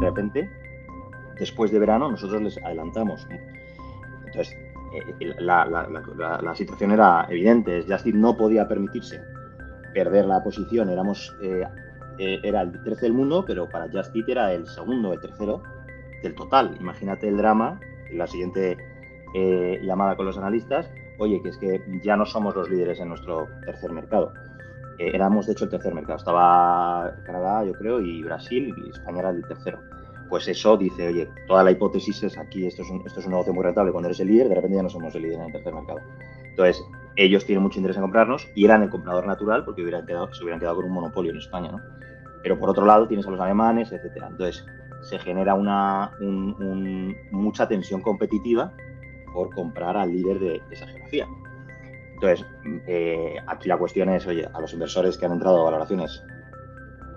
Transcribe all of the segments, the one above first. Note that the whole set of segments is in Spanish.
de repente, después de verano, nosotros les adelantamos. Entonces, eh, la, situación era evidente. Justin no podía permitirse perder la posición. Éramos, eh, eh, era el 13 del mundo, pero para Justin era el segundo, el tercero del total. Imagínate el drama, la siguiente llamada con los analistas. Oye, que es que ya no somos los líderes en nuestro tercer mercado. éramos, de hecho, el tercer mercado. Estaba Canadá, yo creo, y Brasil, y España era el tercero pues eso dice, oye, toda la hipótesis es aquí, esto es, un, esto es un negocio muy rentable, cuando eres el líder, de repente ya no somos el líder en el tercer mercado. Entonces, ellos tienen mucho interés en comprarnos y eran el comprador natural porque se hubieran quedado con un monopolio en España, ¿no? Pero por otro lado tienes a los alemanes, etcétera. Entonces, se genera una, mucha tensión competitiva por comprar al líder de, esa geografía. Entonces, eh, aquí la cuestión es, oye, a los inversores que han entrado a valoraciones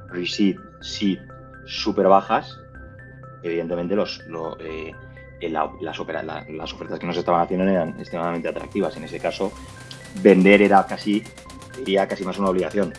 receipt, seed, súper bajas, evidentemente los, eh, las, las, ofertas que nos estaban haciendo eran extremadamente atractivas. En ese caso, vender era casi, diría casi más una obligación.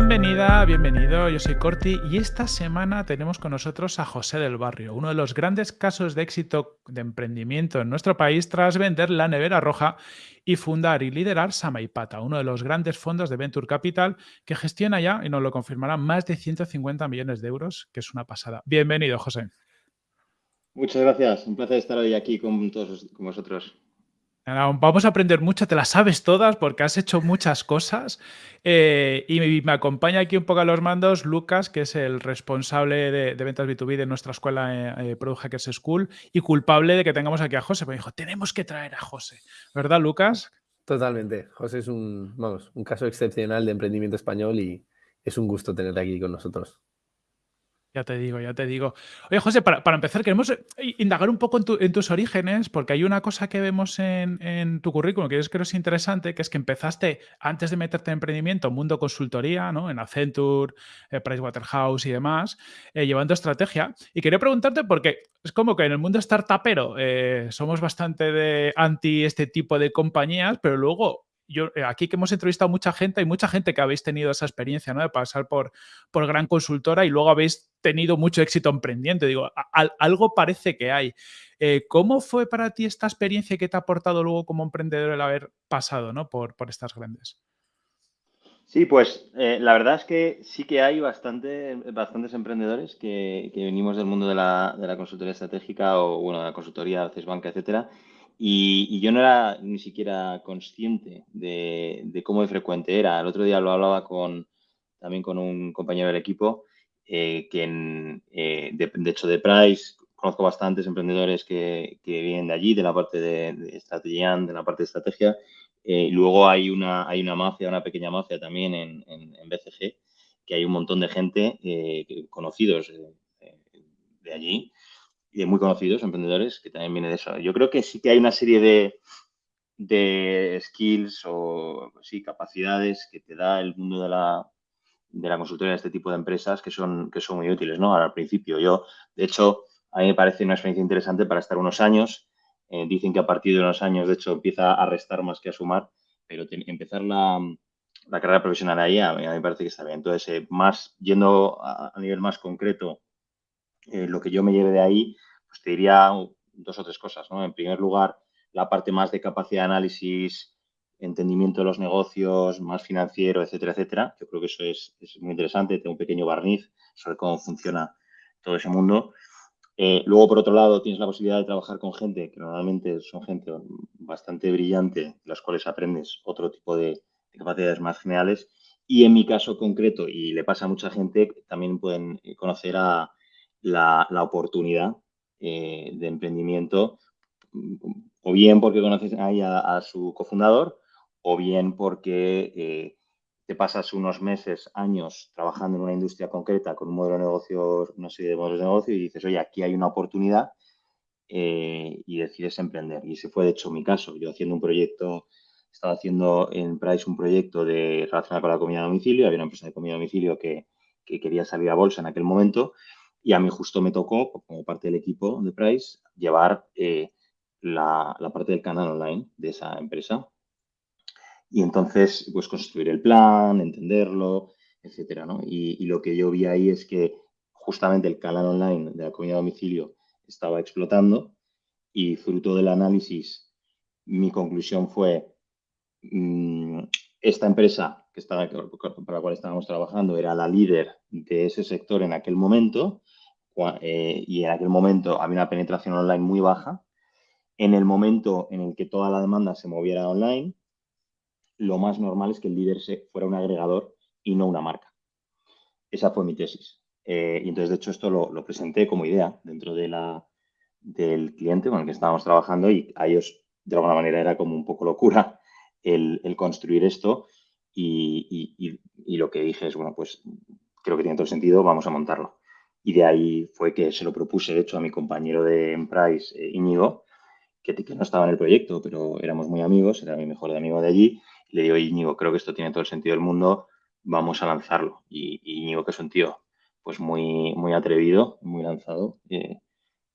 Bienvenida, bienvenido, yo soy Corti y esta semana tenemos con nosotros a José del Barrio, uno de los grandes casos de éxito de emprendimiento en nuestro país tras vender la nevera roja y fundar y liderar Samaipata, uno de los grandes fondos de Venture Capital que gestiona ya, y nos lo confirmará, más de 150 millones de euros, que es una pasada. Bienvenido, José. Muchas gracias, un placer estar hoy aquí con todos con vosotros. Vamos a aprender mucho, te las sabes todas porque has hecho muchas cosas. Eh, y me acompaña aquí un poco a los mandos Lucas, que es el responsable de, ventas B2B de nuestra escuela eh, eh, Product Hackers School y culpable de que tengamos aquí a José. Me dijo, tenemos que traer a José. ¿Verdad, Lucas? Totalmente. José es un, vamos, un caso excepcional de emprendimiento español y es un gusto tenerte aquí con nosotros. Ya te digo, ya te digo. Oye, José, para, empezar, queremos eh, indagar un poco en, tus orígenes, porque hay una cosa que vemos en, tu currículum que yo creo es interesante, que es que empezaste, antes de meterte en emprendimiento, mundo consultoría, ¿no? En Accenture, eh, Pricewaterhouse y demás, eh, llevando estrategia. Y quería preguntarte, porque es como que en el mundo startupero somos bastante de anti este tipo de compañías, pero luego yo, eh, aquí que hemos entrevistado a mucha gente, hay mucha gente que habéis tenido esa experiencia, ¿no? De pasar por, por gran consultora y luego habéis tenido mucho éxito emprendiendo. Digo, algo parece que hay. Eh, ¿Cómo fue para ti esta experiencia que te ha aportado luego como emprendedor el haber pasado, ¿no? Por, por estas grandes. Sí, pues eh, la verdad es que sí que hay bastante, bastantes emprendedores que, venimos del mundo de la, de la, consultoría estratégica o, bueno, de la consultoría, banca, etcétera, y, yo no era ni siquiera consciente de, cómo de frecuente era. El otro día lo hablaba con, también con un compañero del equipo, eh, que eh, de, hecho de Price, conozco bastantes emprendedores que, vienen de allí, de la parte de, de estrategia, de la parte de estrategia. Eh, luego hay una, hay una mafia, una pequeña mafia también en, en, BCG, que hay un montón de gente conocidos de allí muy conocidos emprendedores que también viene de eso. Yo creo que sí que hay una serie de, de skills o sí, capacidades que te da el mundo de la, de la consultoría de este tipo de empresas que son, que son muy útiles, ¿no? al principio, yo, de hecho, a mí me parece una experiencia interesante para estar unos años. Eh, dicen que a partir de unos años, de hecho, empieza a restar más que a sumar, pero empezar la, la, carrera profesional ahí a mí, me parece que está bien. Entonces, eh, más yendo a, a, nivel más concreto, eh, lo que yo me lleve de ahí, pues te diría dos o tres cosas, ¿no? En primer lugar, la parte más de capacidad de análisis, entendimiento de los negocios, más financiero, etcétera, etcétera. Yo creo que eso es, muy interesante, tengo un pequeño barniz sobre cómo funciona todo ese mundo. Eh, luego, por otro lado, tienes la posibilidad de trabajar con gente que normalmente son gente bastante brillante, de las cuales aprendes otro tipo de, capacidades más generales. Y en mi caso concreto, y le pasa a mucha gente, también pueden conocer a, la, oportunidad eh, de emprendimiento, o bien porque conoces ahí a, su cofundador, o bien porque eh, te pasas unos meses, años trabajando en una industria concreta con un modelo de negocio, una serie de modelos de negocio y dices, oye, aquí hay una oportunidad eh, y decides emprender. Y ese fue, de hecho, mi caso. Yo haciendo un proyecto, estaba haciendo en Price un proyecto de relacionado con la comida a domicilio, había una empresa de comida a domicilio que, que quería salir a bolsa en aquel momento Y a mí justo me tocó, como parte del equipo de Price, llevar eh, la, parte del canal online de esa empresa. Y entonces, pues construir el plan, entenderlo, etcétera, ¿no? Y, lo que yo vi ahí es que justamente el canal online de la comida a domicilio estaba explotando y fruto del análisis, mi conclusión fue, mm, esta empresa que estaba, para la cual estábamos trabajando era la líder de ese sector en aquel momento eh, y en aquel momento había una penetración online muy baja. En el momento en el que toda la demanda se moviera online, lo más normal es que el líder fuera un agregador y no una marca. Esa fue mi tesis. Eh, y entonces, de hecho, esto lo, presenté como idea dentro del cliente con el que estábamos trabajando y a ellos, de alguna manera, era como un poco locura el, construir esto. Y, y, lo que dije es, bueno, pues creo que tiene todo el sentido, vamos a montarlo. Y de ahí fue que se lo propuse, de hecho, a mi compañero de Emprise, eh, Íñigo, que, que, no estaba en el proyecto, pero éramos muy amigos, era mi mejor amigo de allí. Le digo, Íñigo, creo que esto tiene todo el sentido del mundo, vamos a lanzarlo. Y, Íñigo, que es un tío pues muy, muy atrevido, muy lanzado, eh,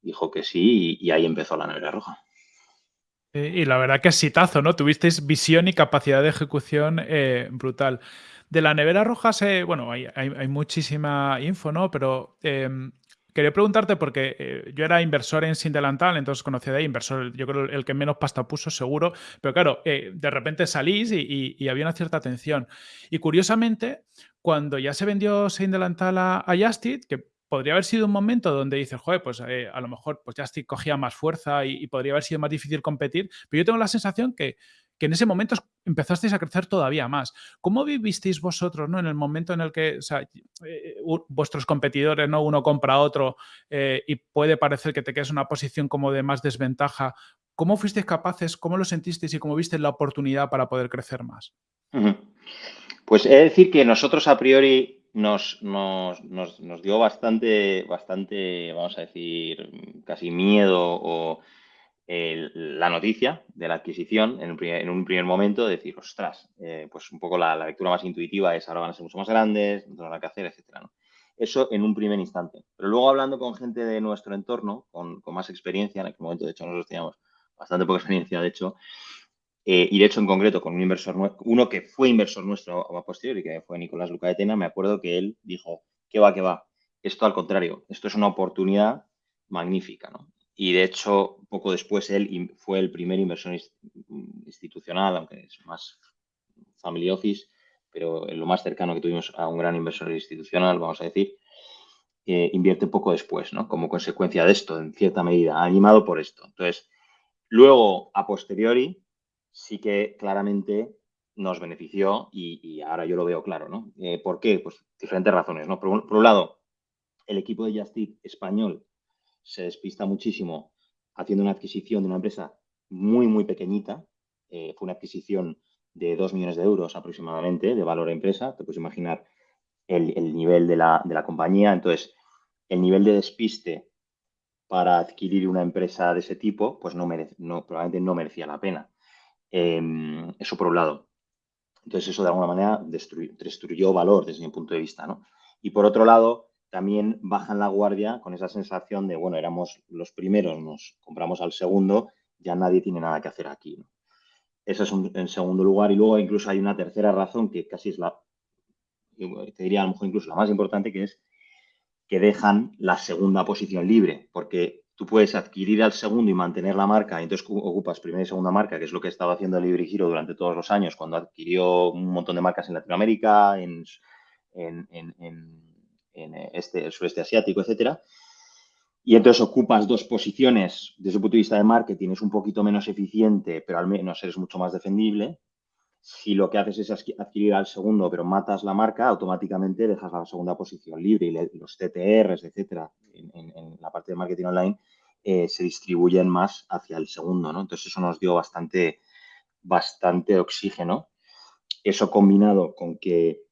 dijo que sí y, ahí empezó la nevera roja. Y la verdad que es citazo, ¿no? Tuvisteis visión y capacidad de ejecución eh, brutal. De la nevera roja, se, bueno, hay, muchísima info, ¿no? Pero em, quería preguntarte porque eh, yo era inversor en Sindelantal, entonces conocía de ahí, inversor, yo creo el que menos pasta puso seguro, pero claro, eh, de repente salís y, había una cierta atención. Y curiosamente, cuando ya se vendió Sindelantal a, a Justit, que podría haber sido un momento donde dices, joder, pues eh, a lo mejor pues Justit cogía más fuerza y, podría haber sido más difícil competir, pero yo tengo la sensación que, que en ese momento empezasteis a crecer todavía más. ¿Cómo vivisteis vosotros ¿no? en el momento en el que eh, vuestros competidores, ¿no? uno compra a otro eh, y puede parecer que te quedas en una posición como de más desventaja? ¿Cómo fuisteis capaces, cómo lo sentisteis y cómo visteis la oportunidad para poder crecer más? Pues he de decir que nosotros a priori nos, nos, nos, dio bastante, bastante, vamos a decir, casi miedo o la noticia de la adquisición en un primer, momento, decir, ostras, eh, pues un poco la, lectura más intuitiva es ahora van a ser mucho más grandes, no tenemos que hacer, etcétera. Eso en un primer instante. Pero luego hablando con gente de nuestro entorno, con, más experiencia, en aquel momento, de hecho, nosotros teníamos bastante poca experiencia, de hecho, eh, y de hecho en concreto con un inversor, uno que fue inversor nuestro a posteriori, que fue Nicolás Lucaetena, me acuerdo que él dijo, que va, que va, esto al contrario, esto es una oportunidad magnífica, ¿no? Y de hecho, poco después él fue el primer inversor institucional, aunque es más family office, pero lo más cercano que tuvimos a un gran inversor institucional, vamos a decir, invierte poco después, ¿no? Como consecuencia de esto, en cierta medida, animado por esto. Entonces, luego, a posteriori, sí que claramente nos benefició y, ahora yo lo veo claro, ¿no? Eh, ¿Por qué? Pues diferentes razones, ¿no? Por, un lado, el equipo de Justit español se despista muchísimo haciendo una adquisición de una empresa muy, muy pequeñita. Eh, fue una adquisición de 2 millones de euros aproximadamente de valor a empresa. Te puedes imaginar el, nivel de la, compañía. Entonces, el nivel de despiste para adquirir una empresa de ese tipo, pues no, merece, no probablemente no merecía la pena. Em, eso por un lado. Entonces, eso de alguna manera destruyó, valor desde mi punto de vista. ¿no? Y por otro lado, también bajan la guardia con esa sensación de, bueno, éramos los primeros, nos compramos al segundo, ya nadie tiene nada que hacer aquí. Eso es en segundo lugar. Y luego incluso hay una tercera razón que casi es la, te diría a lo mejor incluso la más importante, que es que dejan la segunda posición libre, porque tú puedes adquirir al segundo y mantener la marca, y entonces ocupas primera y segunda marca, que es lo que estaba haciendo Libre Giro durante todos los años, cuando adquirió un montón de marcas en Latinoamérica, en, en, en eh, este, el sureste asiático, etcétera. Y entonces ocupas dos posiciones desde el punto de vista de marketing, es un poquito menos eficiente, pero al menos eres mucho más defendible. Si lo que haces es adquirir al segundo, pero matas la marca, automáticamente dejas la segunda posición libre y los TTRs, etcétera, en, la parte de marketing online, eh, se distribuyen más hacia el segundo, ¿no? Entonces eso nos dio bastante, bastante oxígeno. Eso combinado con que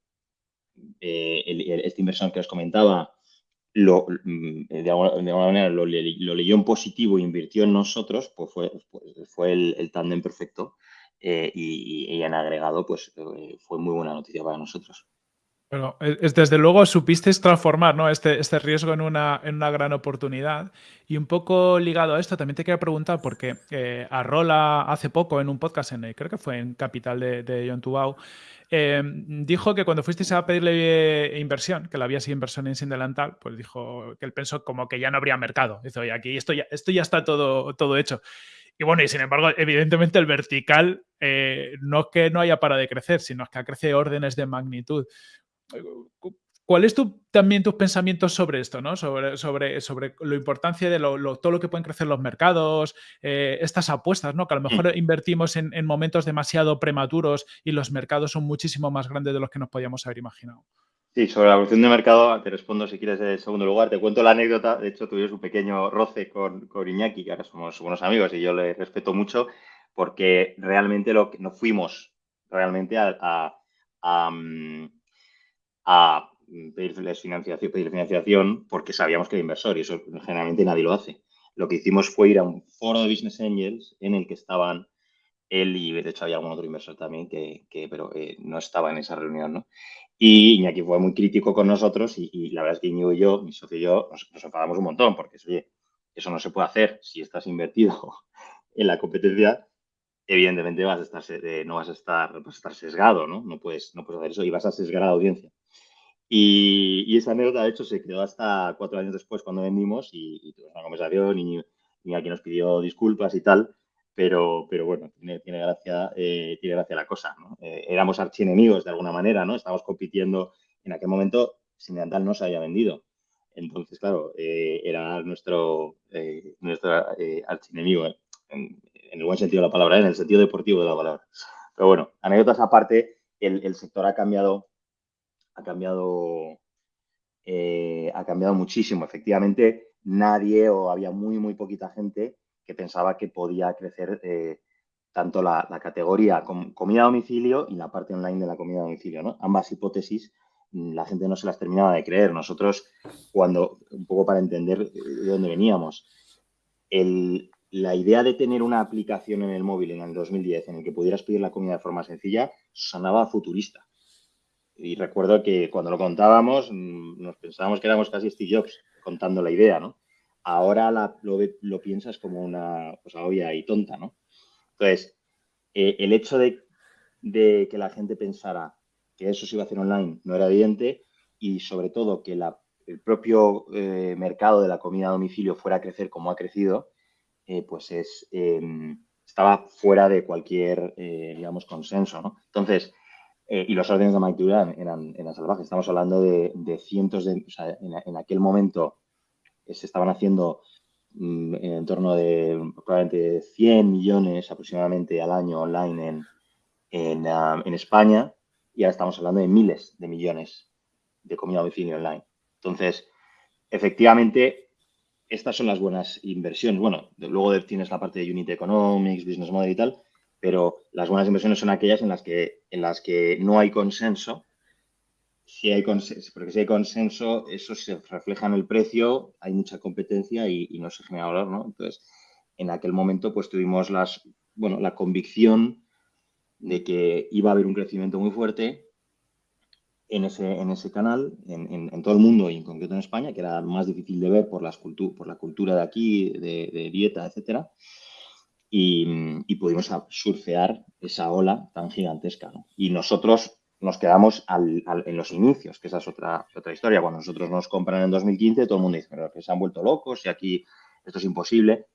eh, este inversor que os comentaba mm, de, alguna, manera lo, leyó en positivo e invirtió en nosotros, pues fue, fue el, el tándem perfecto eh, y, en agregado pues eh, fue muy buena noticia para nosotros. Pero es, desde luego supisteis transformar ¿no? este, este riesgo en una, en una gran oportunidad. Y un poco ligado a esto, también te quería preguntar, porque eh, Arrola hace poco en un podcast, en, creo que fue en Capital de, de John Tubau, eh, dijo que cuando fuisteis a pedirle inversión, que la había sido inversión en Sindelantal, pues dijo que él pensó como que ya no habría mercado. Dice, oye, aquí esto ya, esto ya está todo, todo hecho. Y bueno, y sin embargo, evidentemente el vertical eh, no es que no haya para de crecer, sino que crece órdenes de magnitud. ¿Cuál es tu, también tus pensamientos sobre esto, ¿no? sobre, sobre, sobre la importancia de todo lo que pueden crecer los mercados, eh, estas apuestas, ¿no? que a lo mejor mm. invertimos en, momentos demasiado prematuros y los mercados son muchísimo más grandes de los que nos podíamos haber imaginado? Sí, sobre la evolución de mercado, te respondo si quieres en segundo lugar. Te cuento la anécdota. De hecho, tuvimos un pequeño roce con, con Iñaki, que ahora somos buenos amigos y yo le respeto mucho, porque realmente lo que nos fuimos realmente a, a a pedirles financiación, pedir financiación porque sabíamos que era inversor y eso generalmente nadie lo hace. Lo que hicimos fue ir a un foro de Business Angels en el que estaban él y de hecho había algún otro inversor también que, pero eh, no estaba en esa reunión, ¿no? Y Iñaki fue muy crítico con nosotros y, la verdad es que Iñigo y yo, mi socio y yo, nos, enfadamos un montón porque, oye, eso no se puede hacer si estás invertido en la competencia evidentemente vas a estar, eh, no vas a estar, vas a estar sesgado, ¿no? No puedes, no puedes hacer eso y vas a sesgar a la audiencia. Y, esa anécdota, de hecho, se quedó hasta cuatro años después cuando vendimos y, tuvimos una conversación y, y aquí nos pidió disculpas y tal, pero, pero bueno, tiene, tiene gracia, eh, tiene gracia la cosa, ¿no? Eh, éramos archienemigos de alguna manera, ¿no? Estábamos compitiendo, en aquel momento Sindental no se había vendido. Entonces, claro, era nuestro, nuestro archienemigo en, el buen sentido de la palabra, ¿eh? en el sentido deportivo de la palabra. Pero bueno, anécdotas aparte, el, sector ha cambiado, ha cambiado, eh, ha cambiado muchísimo. Efectivamente, nadie o había muy, muy poquita gente que pensaba que podía crecer eh, tanto la, categoría comida a domicilio y la parte online de la comida a domicilio. ¿no? Ambas hipótesis mm, la gente no se las terminaba de creer. Nosotros, cuando, un poco para entender de dónde veníamos, la idea de tener una aplicación en el móvil en el 2010 en el que pudieras pedir la comida de forma sencilla sonaba futurista. Y recuerdo que cuando lo contábamos mm, nos pensábamos que éramos casi Steve Jobs contando la idea, ¿no? Ahora lo, piensas como una cosa obvia y tonta, ¿no? Entonces, eh, el hecho de, que la gente pensara que eso se iba a hacer online no era evidente y sobre todo que el propio eh, mercado de la comida a domicilio fuera a crecer como ha crecido, eh, pues es, em, estaba fuera de cualquier, digamos, consenso, ¿no? Entonces, y los órdenes de magnitud eran, eran, salvajes. Estamos hablando de, cientos de, o sea, en, aquel momento se estaban haciendo mm, en torno de probablemente 100 millones aproximadamente al año online en, en, ah, en España y ahora estamos hablando de miles de millones de comida a domicilio online. Entonces, efectivamente, estas son las buenas inversiones. Bueno, luego tienes la parte de Unit Economics, Business Model y tal, pero las buenas inversiones son aquellas en las que, en las que no hay consenso. Si hay consenso, porque si hay consenso, eso se refleja en el precio, hay mucha competencia y, no se genera valor, ¿no? Entonces, en aquel momento, pues tuvimos las, bueno, la convicción de que iba a haber un crecimiento muy fuerte en ese, en ese canal, en, todo el mundo y en concreto en España, que era más difícil de ver por, las por la cultura de aquí, de, dieta, etcétera. Y, pudimos surfear esa ola tan gigantesca. Y nosotros nos quedamos en los inicios, que esa es otra, otra historia. Cuando nosotros nos compran en 2015, todo el mundo dice, pero que se han vuelto locos y aquí esto es imposible.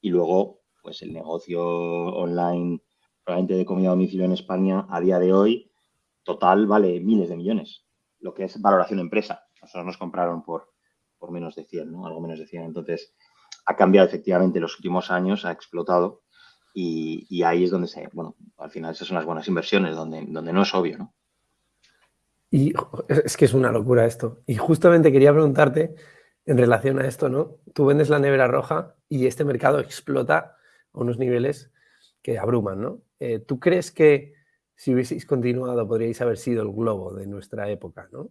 Y luego, pues el negocio online, probablemente de comida a domicilio en España, a día de hoy, total vale miles de millones, lo que es valoración empresa. Nosotros nos compraron por, por menos de 100, ¿no? Algo menos de 100. Entonces, ha cambiado efectivamente en los últimos años, ha explotado y, ahí es donde se, bueno, al final esas son las buenas inversiones, donde, donde no es obvio, ¿no? Y es que es una locura esto. Y justamente quería preguntarte en relación a esto, ¿no? Tú vendes la nevera roja y este mercado explota a unos niveles que abruman, ¿no? Eh, ¿Tú crees que si hubieseis continuado, podríais haber sido el globo de nuestra época, ¿no?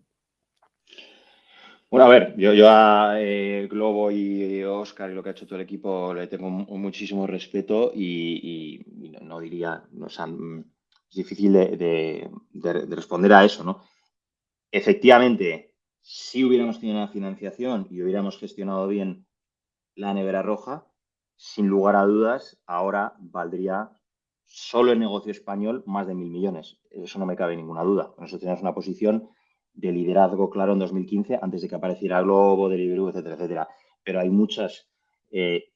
Bueno, a ver, yo, a eh, Globo y Oscar y lo que ha hecho todo el equipo le tengo muchísimo respeto y, no, diría, no, o sea, es difícil de, responder a eso, ¿no? Efectivamente, si hubiéramos tenido una financiación y hubiéramos gestionado bien la nevera roja, sin lugar a dudas, ahora valdría solo el negocio español más de mil millones. Eso no me cabe ninguna duda. Nosotros tenemos una posición de liderazgo claro en 2015, antes de que apareciera Globo, Deliveroo, etcétera, etcétera. Pero hay muchas eh,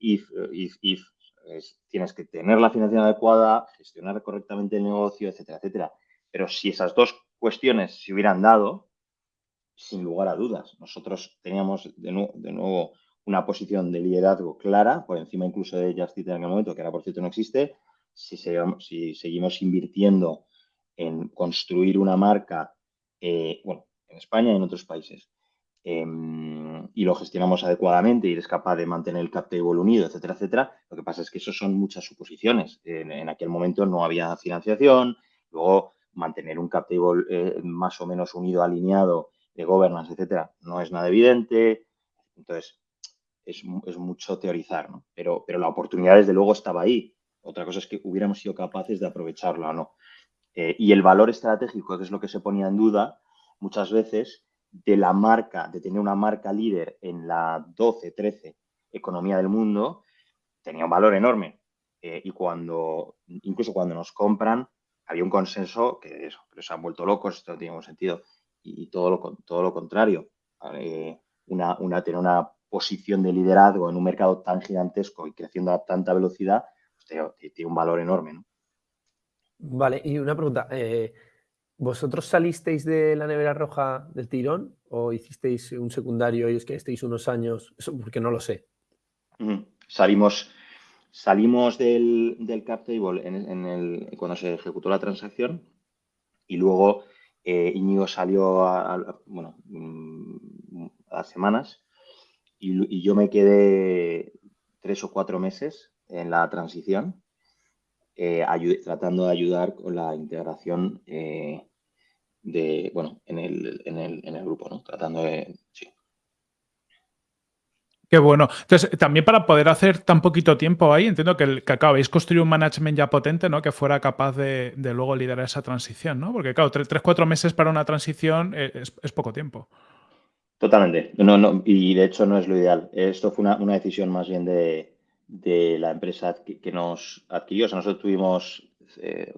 if, if, if. tienes que tener la financiación adecuada, gestionar correctamente el negocio, etcétera, etcétera. Pero si esas dos cuestiones se hubieran dado, sin lugar a dudas, nosotros teníamos de, nuevo una posición de liderazgo clara, por encima incluso de Justit en aquel momento, que ahora por cierto no existe, si, si seguimos invirtiendo en construir una marca, eh, bueno, en España y en otros países, em, y lo gestionamos adecuadamente y eres capaz de mantener el cap table unido, etcétera, etcétera, lo que pasa es que eso son muchas suposiciones. En, aquel momento no había financiación, luego mantener un cap table eh, más o menos unido, alineado, de governance, etcétera, no es nada evidente. Entonces, es, mucho teorizar, ¿no? Pero, pero la oportunidad, desde luego, estaba ahí. Otra cosa es que hubiéramos sido capaces de aprovecharla o no. Eh, y el valor estratégico, que es lo que se ponía en duda muchas veces, de la marca, de tener una marca líder en la 12, 13 economía del mundo, tenía un valor enorme. Eh, y cuando, incluso cuando nos compran, había un consenso que eso, pero se han vuelto locos, esto no tiene ningún sentido. Y, todo, lo, todo lo contrario. Eh, una, tener una posición de liderazgo en un mercado tan gigantesco y creciendo a tanta velocidad, pues tiene, un valor enorme. ¿no? Vale, y una pregunta. Eh, ¿Vosotros salisteis de la nevera roja del tirón o hicisteis un secundario y es que estéis unos años? Porque no lo sé. Salimos, salimos del, del cap table en, el, cuando se ejecutó la transacción y luego eh, Íñigo salió a, bueno, mm, a semanas y, yo me quedé tres o cuatro meses en la transición eh, tratando de ayudar con la integración eh, de, bueno, en el, en el, en el grupo, ¿no? Tratando de, sí. Qué bueno. Entonces, también para poder hacer tan poquito tiempo ahí, entiendo que, el, que construir un management ya potente, ¿no? Que fuera capaz de, luego liderar esa transición, ¿no? Porque, claro, tres, cuatro meses para una transición eh, es, poco tiempo. Totalmente. No, no, y de hecho no es lo ideal. Esto fue una, una decisión más bien de, de la empresa que, nos adquirió. O sea, nosotros tuvimos eh,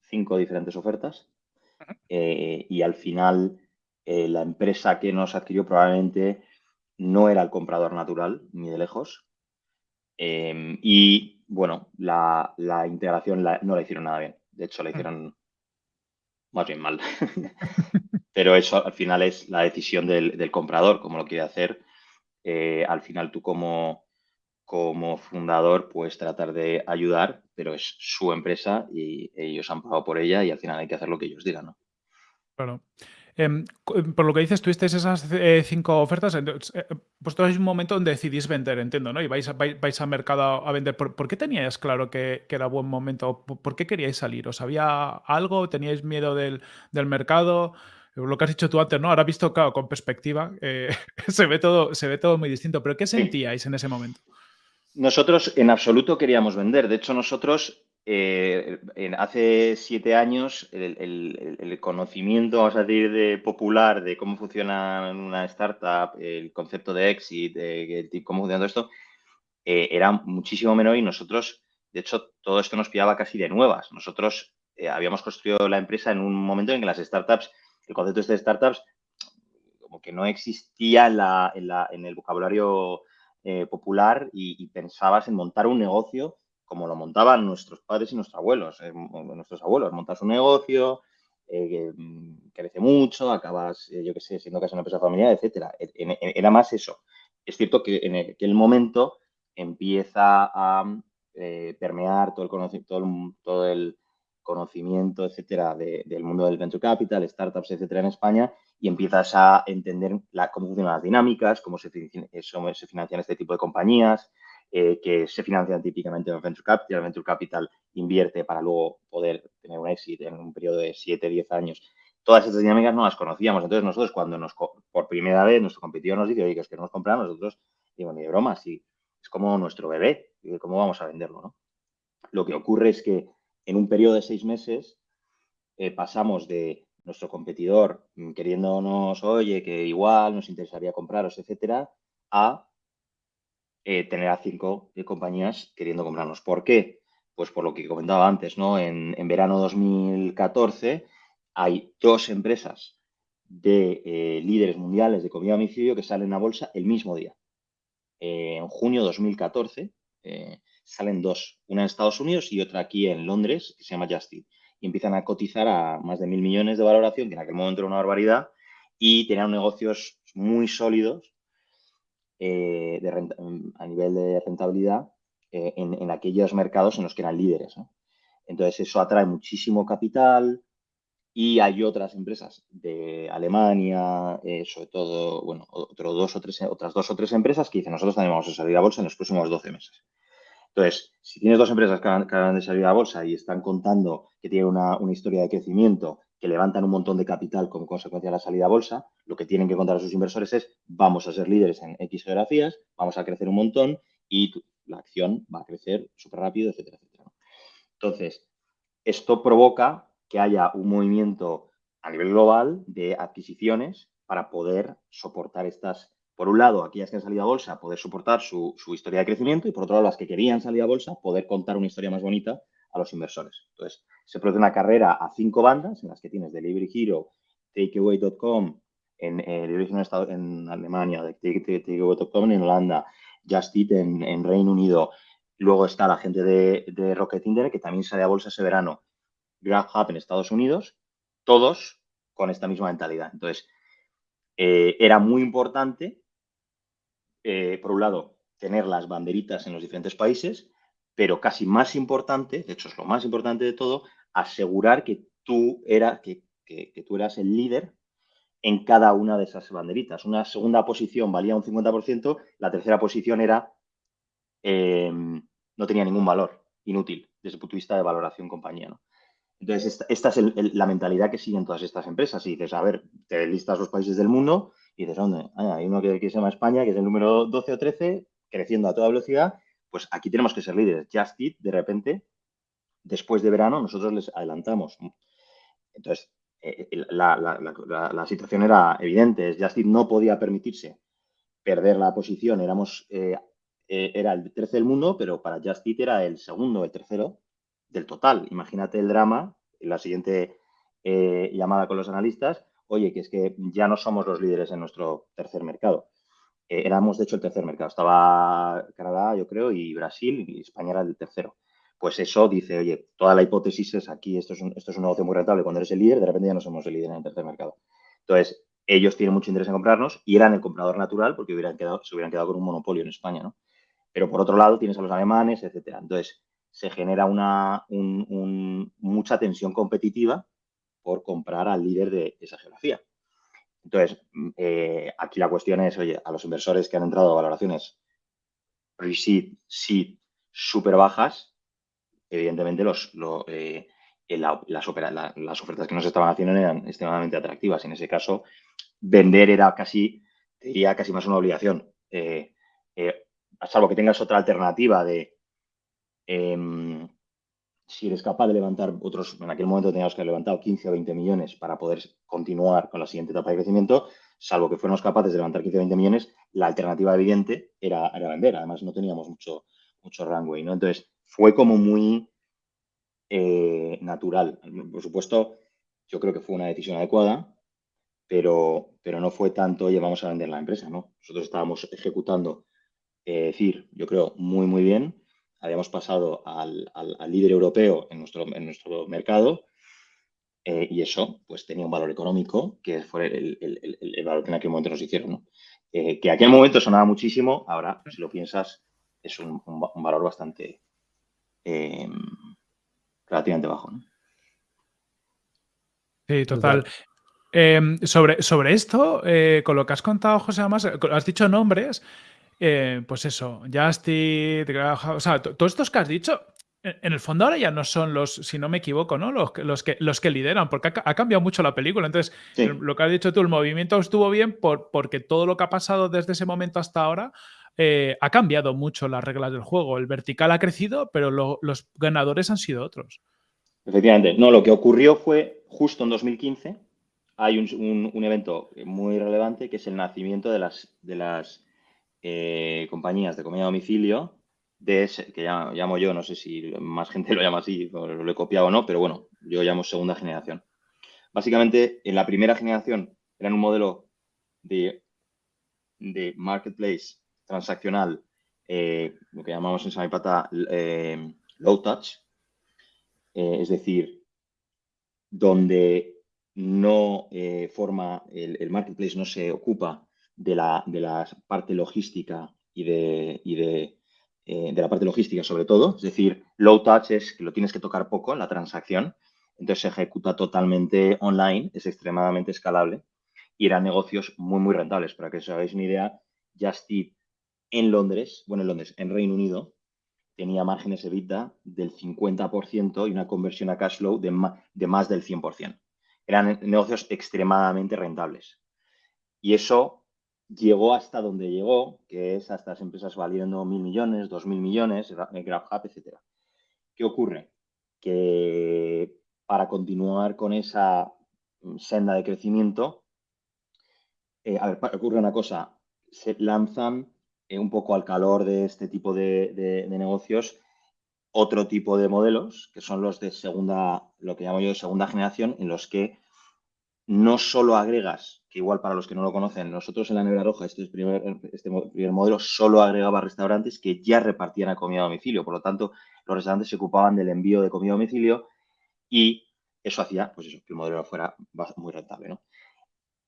cinco diferentes ofertas eh, y al final eh, la empresa que nos adquirió probablemente no era el comprador natural, ni de lejos. Em, y bueno, la, integración no la hicieron nada bien. De hecho, la hicieron más bien mal. Pero eso al final es la decisión del, comprador, como lo quiere hacer. Al final tú como, como fundador puedes tratar de ayudar, pero es su empresa y ellos han pagado por ella y al final hay que hacer lo que ellos digan, ¿no? Claro. Em, por lo que dices, tuvisteis esas eh, cinco ofertas, entonces, eh, pues un momento donde decidís vender, entiendo, ¿no? Y vais, vais, al mercado a vender. ¿Por, qué teníais claro que, era buen momento? ¿Por, qué queríais salir? ¿Os había algo? ¿Teníais miedo del, mercado? Lo que has dicho tú antes, ¿no? Ahora visto, claro, con perspectiva, eh, se, ve todo, se ve todo muy distinto. ¿Pero qué sentíais en ese momento? Nosotros en absoluto queríamos vender. De hecho, nosotros eh, en, hace siete años el, conocimiento, vamos a decir, de popular de cómo funciona una startup, el concepto de exit, de, cómo funciona todo esto, eh, era muchísimo menor y nosotros, de hecho, todo esto nos pillaba casi de nuevas. Nosotros eh, habíamos construido la empresa en un momento en que las startups, el concepto este de startups, como que no existía en, la, en, el vocabulario popular y pensabas en montar un negocio como lo montaban nuestros padres y nuestros abuelos. Eh, nuestros abuelos, montas un negocio, eh, mm, crece mucho, acabas, eh, yo qué sé, siendo casi una empresa familiar, etcétera. E, era más eso. Es cierto que en aquel momento empieza a permear todo el, conocimiento, todo el, conocimiento, etcétera, del mundo del venture capital, startups, etcétera, en España, y empiezas a entender cómo funcionan las dinámicas, cómo se, financian este tipo de compañías, eh, que se financian típicamente en Venture Capital. El Venture Capital invierte para luego poder tener un éxito en un periodo de 7, 10 años. Todas estas dinámicas no las conocíamos. Entonces, nosotros cuando nos, por primera vez nuestro competidor nos dice, oye, que es que nos compramos, nosotros digo, ni de broma, es como nuestro bebé, ¿cómo vamos a venderlo? Lo que ocurre es que en un periodo de seis meses eh, pasamos de nuestro competidor mm, queriéndonos, oye, que igual nos interesaría compraros, etcétera, a eh, tener a cinco compañías queriendo comprarnos. ¿Por qué? Pues por lo que comentaba antes, ¿no? En, verano 2014 hay dos empresas de eh, líderes mundiales de comida a que salen a bolsa el mismo día. Eh, en junio 2014 salen dos, una en Estados Unidos y otra aquí en Londres, que se llama Just y empiezan a cotizar a más de mil millones de valoración, que en aquel momento era una barbaridad, y tenían negocios muy sólidos eh, a nivel de rentabilidad eh, en, aquellos mercados en los que eran líderes. Entonces, eso atrae muchísimo capital y hay otras empresas de Alemania, eh, sobre todo, bueno, dos o tres, otras dos o tres empresas que dicen nosotros también vamos a salir a bolsa en los próximos 12 meses. Entonces, si tienes dos empresas que acaban de salir a bolsa y están contando que tienen una, historia de crecimiento que levantan un montón de capital como consecuencia de la salida a bolsa, lo que tienen que contar a sus inversores es vamos a ser líderes en X geografías, vamos a crecer un montón y la acción va a crecer súper rápido, etcétera, etcétera. Entonces, esto provoca que haya un movimiento a nivel global de adquisiciones para poder soportar estas, por un lado, aquellas que han salido a bolsa, poder soportar su, historia de crecimiento y por otro lado, las que querían salir a bolsa, poder contar una historia más bonita a los inversores. Entonces, se produce una carrera a cinco bandas en las que tienes Delivery Hero, Takeaway.com en, en, en Alemania, Takeaway.com en Holanda, Just Eat en, Reino Unido. Luego está la gente de, Rocket Internet, que también sale a bolsa ese verano. GrabHub en Estados Unidos, todos con esta misma mentalidad. Entonces, eh, era muy importante, eh, por un lado, tener las banderitas en los diferentes países pero casi más importante, de hecho es lo más importante de todo, asegurar que tú, que, tú eras el líder en cada una de esas banderitas. Una segunda posición valía un 50%, la tercera posición era eh, no tenía ningún valor, inútil, desde el punto de vista de valoración compañía. Entonces, esta, es la mentalidad que siguen todas estas empresas. Y dices, a ver, te listas los países del mundo y dices, ¿dónde? Hay uno que, se llama España, que es el número 12 o 13, creciendo a toda velocidad, pues aquí tenemos que ser líderes. Just Eat, de repente, después de verano, nosotros les adelantamos. Entonces, eh, eh, la, situación era evidente. Just Eat no podía permitirse perder la posición. Éramos, eh, era el 13 del mundo, pero para Just Eat era el segundo, el tercero del total. Imagínate el drama, la siguiente llamada con los analistas, oye, que es que ya no somos los líderes en nuestro tercer mercado. Eh, éramos, de hecho, el tercer mercado. Estaba Canadá, yo creo, y Brasil, y España era el tercero. Pues eso dice, oye, toda la hipótesis es aquí, esto es un, esto negocio muy rentable. Cuando eres el líder, de repente ya no somos el líder en el tercer mercado. Entonces, ellos tienen mucho interés en comprarnos y eran el comprador natural porque se hubieran quedado con un monopolio en España, ¿no? Pero por otro lado, tienes a los alemanes, etcétera. Entonces, se genera una, mucha tensión competitiva por comprar al líder de esa geografía. Entonces, mm, eh, aquí la cuestión es, oye, a los inversores que han entrado a valoraciones pre-seed, seed, súper bajas, evidentemente los, eh, las, ofertas que nos estaban haciendo eran extremadamente atractivas. En ese caso, vender era casi, diría, casi más una obligación. Eh, salvo que tengas otra alternativa de em, si eres capaz de levantar otros, en aquel momento teníamos que haber levantado 15 o 20 millones para poder continuar con la siguiente etapa de crecimiento, salvo que fuéramos capaces de levantar 15 o 20 millones, la alternativa evidente era, vender. Además, no teníamos mucho, mucho runway, ¿no? Entonces, fue como muy eh, natural. Por supuesto, yo creo que fue una decisión adecuada, pero, pero no fue tanto, oye, vamos a vender la empresa, ¿no? Nosotros estábamos ejecutando, eh, decir, yo creo, muy, muy bien habíamos pasado al, líder europeo en nuestro, en nuestro mercado eh, y eso pues tenía un valor económico que fue el, valor que en aquel momento nos hicieron. ¿no? Eh, que en aquel momento sonaba muchísimo, ahora si lo piensas es un, valor bastante em, relativamente bajo. ¿no? Sí, total. Em, sobre, sobre esto, eh, con lo que has contado, José, además, has dicho nombres eh, pues eso, Justit, o sea, todos estos que has dicho, en el fondo ahora ya no son los, si no me equivoco, ¿no? Los, los, que, los que lideran, porque ha, cambiado mucho la película. Entonces, lo que has dicho tú, el movimiento estuvo bien por, porque todo lo que ha pasado desde ese momento hasta ahora eh, ha cambiado mucho las reglas del juego. El vertical ha crecido, pero los ganadores han sido otros. Efectivamente. No, lo que ocurrió fue justo en 2015, hay un, evento muy relevante que es el nacimiento de las, de las eh, compañías de comida a domicilio, de que llamo, yo, no sé si más gente lo llama así, lo he copiado o no, pero bueno, yo llamo segunda generación. Básicamente, en la primera generación eran un modelo de, marketplace transaccional, eh, lo que llamamos en Samipata eh, low touch, es decir, donde no forma el, marketplace, no se ocupa de la, de la parte logística y de, y de, de la parte logística sobre todo, es decir, low touch es que lo tienes que tocar poco en la transacción, entonces se ejecuta totalmente online, es extremadamente escalable y eran negocios muy, muy rentables. Para que os hagáis una idea, Just en Londres, bueno, en Londres, en Reino Unido, tenía márgenes EBITDA del 50% y una conversión a cash flow de de más del 100%. Eran negocios extremadamente rentables. Y eso llegó hasta donde llegó, que es hasta las empresas valiendo mil millones, dos mil millones, GrabHub, etc. ¿Qué ocurre? Que para continuar con esa senda de crecimiento, eh, a ver, ocurre una cosa, se lanzan eh, un poco al calor de este tipo de, negocios otro tipo de modelos, que son los de segunda, lo que llamo yo de segunda generación, en los que no solo agregas, que igual para los que no lo conocen, nosotros en la Nevera Roja, este, primer, este primer modelo, solo agregaba restaurantes que ya repartían a comida a domicilio. Por lo tanto, los restaurantes se ocupaban del envío de comida a domicilio y eso hacía, pues eso, que el modelo fuera muy rentable, ¿no?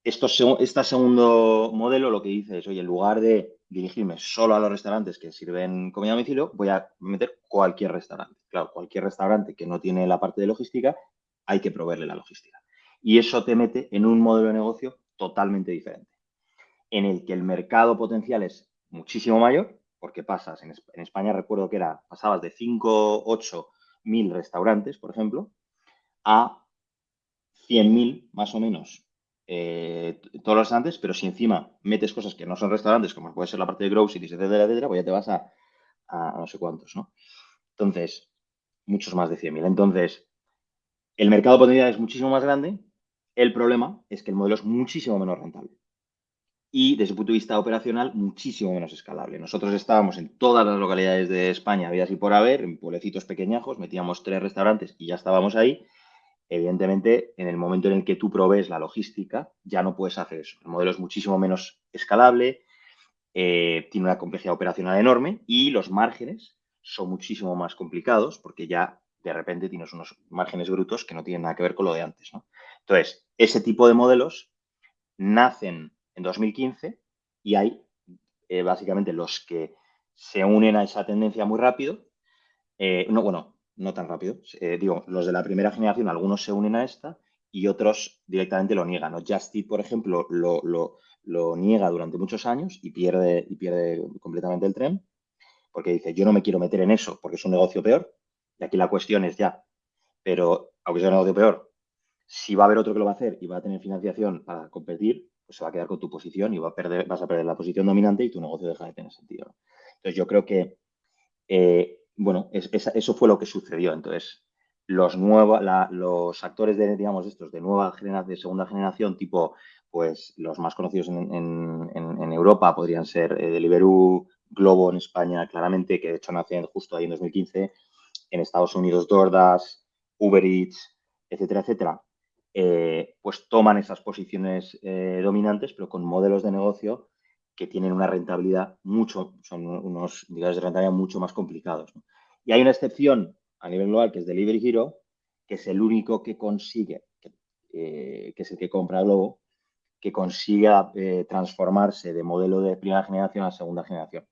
Esto, este segundo modelo lo que dice es, oye, en lugar de dirigirme solo a los restaurantes que sirven comida a domicilio, voy a meter cualquier restaurante. Claro, cualquier restaurante que no tiene la parte de logística, hay que proveerle la logística. Y eso te mete en un modelo de negocio totalmente diferente, en el que el mercado potencial es muchísimo mayor, porque pasas, en, España recuerdo que era, pasabas de 5, 8 mil restaurantes, por ejemplo, a 100.000 más o menos eh, todos los restaurantes, pero si encima metes cosas que no son restaurantes, como puede ser la parte de groceries, etcétera, etcétera, pues ya te vas a, no sé cuántos, ¿no? Entonces, muchos más de 100.000. Entonces, el mercado potencial es muchísimo más grande. El problema es que el modelo es muchísimo menos rentable. Y desde el punto de vista operacional, muchísimo menos escalable. Nosotros estábamos en todas las localidades de España, había así por haber, en pueblecitos pequeñajos, metíamos tres restaurantes y ya estábamos ahí. Evidentemente, en el momento en el que tú provees la logística, ya no puedes hacer eso. El modelo es muchísimo menos escalable, eh, tiene una complejidad operacional enorme y los márgenes son muchísimo más complicados porque ya de repente tienes unos márgenes brutos que no tienen nada que ver con lo de antes. Entonces, ese tipo de modelos nacen en 2015 y hay eh, básicamente los que se unen a esa tendencia muy rápido. Eh, no, bueno, no tan rápido. Eh, digo, los de la primera generación, algunos se unen a esta y otros directamente lo niegan. ¿no? Justit, por ejemplo, lo, lo, niega durante muchos años y pierde, y pierde completamente el tren porque dice, yo no me quiero meter en eso porque es un negocio peor. Y aquí la cuestión es ya, pero aunque sea un negocio peor, si va a haber otro que lo va a hacer y va a tener financiación para competir, pues se va a quedar con tu posición y va a perder, vas a perder la posición dominante y tu negocio deja de tener sentido. Entonces yo creo que eh, bueno, eso fue lo que sucedió. Entonces, los, los actores de, digamos, estos de nueva generación, de segunda generación, tipo, pues los más conocidos en, Europa podrían ser eh, Deliveroo, Globo en España, claramente, que de hecho nacen justo ahí en 2015, en Estados Unidos DoorDash, Uber Eats, etcétera, etcétera, eh, pues toman esas posiciones eh, dominantes, pero con modelos de negocio que tienen una rentabilidad mucho, son unos indicadores de rentabilidad mucho más complicados. Y hay una excepción a nivel global que es Delivery Hero, que es el único que consigue, que, eh, es el que compra Globo, que consiga eh, transformarse de modelo de primera generación a segunda generación.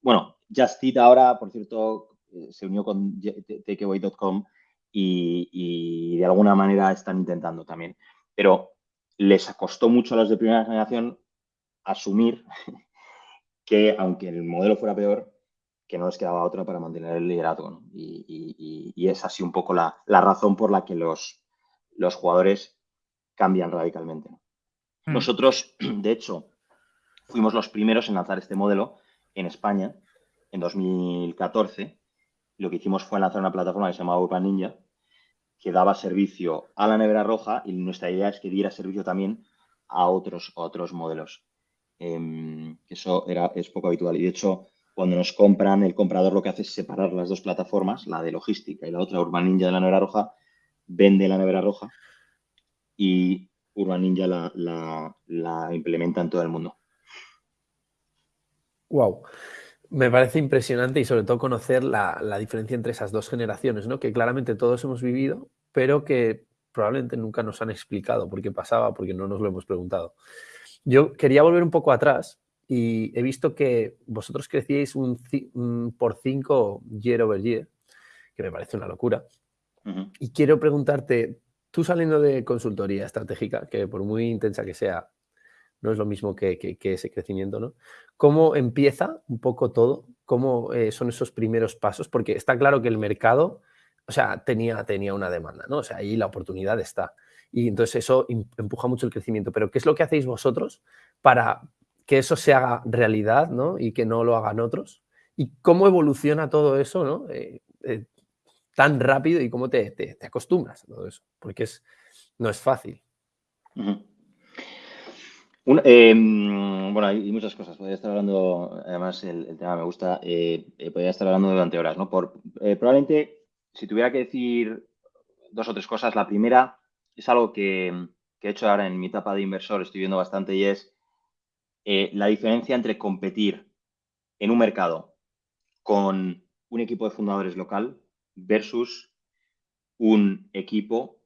Bueno, Just Eat ahora, por cierto, se unió con takeaway.com y, y de alguna manera están intentando también. Pero les costó mucho a los de primera generación asumir que aunque el modelo fuera peor, que no les quedaba otra para mantener el liderazgo. Y, es así un poco la, razón por la que los, los jugadores cambian radicalmente. Hmm. Nosotros, de hecho, fuimos los primeros en lanzar este modelo en España en 2014. Lo que hicimos fue lanzar una plataforma que se llamaba Urban Ninja, que daba servicio a la nevera roja y nuestra idea es que diera servicio también a otros, otros modelos. Em, eso era, es poco habitual y de hecho cuando nos compran, el comprador lo que hace es separar las dos plataformas, la de logística y la otra, Urban Ninja de la nevera roja, vende la nevera roja y Urban Ninja la, la implementa en todo el mundo. Wow. Me parece impresionante y sobre todo conocer la, diferencia entre esas dos generaciones, ¿no? Que claramente todos hemos vivido, pero que probablemente nunca nos han explicado por qué pasaba, porque no nos lo hemos preguntado. Yo quería volver un poco atrás y he visto que vosotros crecíais un, por 5 year over year, que me parece una locura. Y quiero preguntarte, tú saliendo de consultoría estratégica, que por muy intensa que sea, no es lo mismo que, ese crecimiento, ¿no? ¿Cómo empieza un poco todo? ¿Cómo eh, son esos primeros pasos? Porque está claro que el mercado, o sea, tenía, tenía una demanda, ¿no? O sea, ahí la oportunidad está. Y entonces eso empuja mucho el crecimiento. Pero ¿qué es lo que hacéis vosotros para que eso se haga realidad, ¿no? Y que no lo hagan otros. ¿Y cómo evoluciona todo eso, ¿no? Eh, eh, tan rápido y cómo te, te, acostumbras a todo eso, porque es, no es fácil. Em, bueno, hay muchas cosas. Podría estar hablando, además el, tema me gusta, eh, eh, podría estar hablando durante horas, ¿no? Eh, probablemente, si tuviera que decir dos o tres cosas, la primera es algo que, he hecho ahora en mi etapa de inversor, estoy viendo bastante, y es la diferencia entre competir en un mercado con un equipo de fundadores local versus un equipo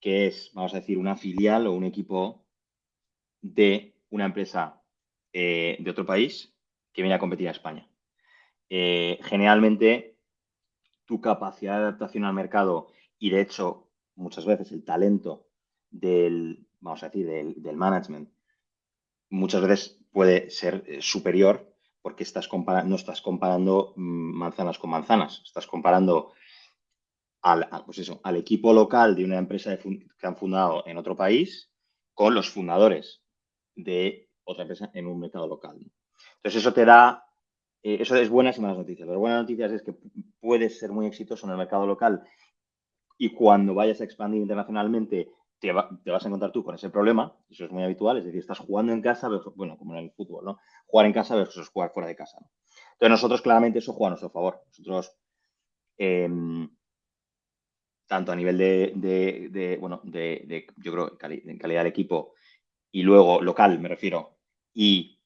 que es, vamos a decir, una filial o un equipo de una empresa eh, de otro país que viene a competir a España. Eh, generalmente, tu capacidad de adaptación al mercado y, de hecho, muchas veces el talento del, vamos a decir, del, management, muchas veces puede ser eh, superior porque estás no estás comparando mm, manzanas con manzanas, estás comparando al, pues eso, al equipo local de una empresa que han fundado en otro país con los fundadores de otra empresa en un mercado local. Entonces, eso te da, eh, eso es buenas y malas noticias. Las buenas noticias es que puedes ser muy exitoso en el mercado local y cuando vayas a expandir internacionalmente te, vas a encontrar tú con ese problema, eso es muy habitual, es decir, estás jugando en casa, bueno, como en el fútbol, ¿no? Jugar en casa versus jugar fuera de casa. Entonces, nosotros claramente eso juega a nuestro favor. Nosotros, em, tanto a nivel de, bueno, de, yo creo, en calidad de equipo, y luego local, me refiero, y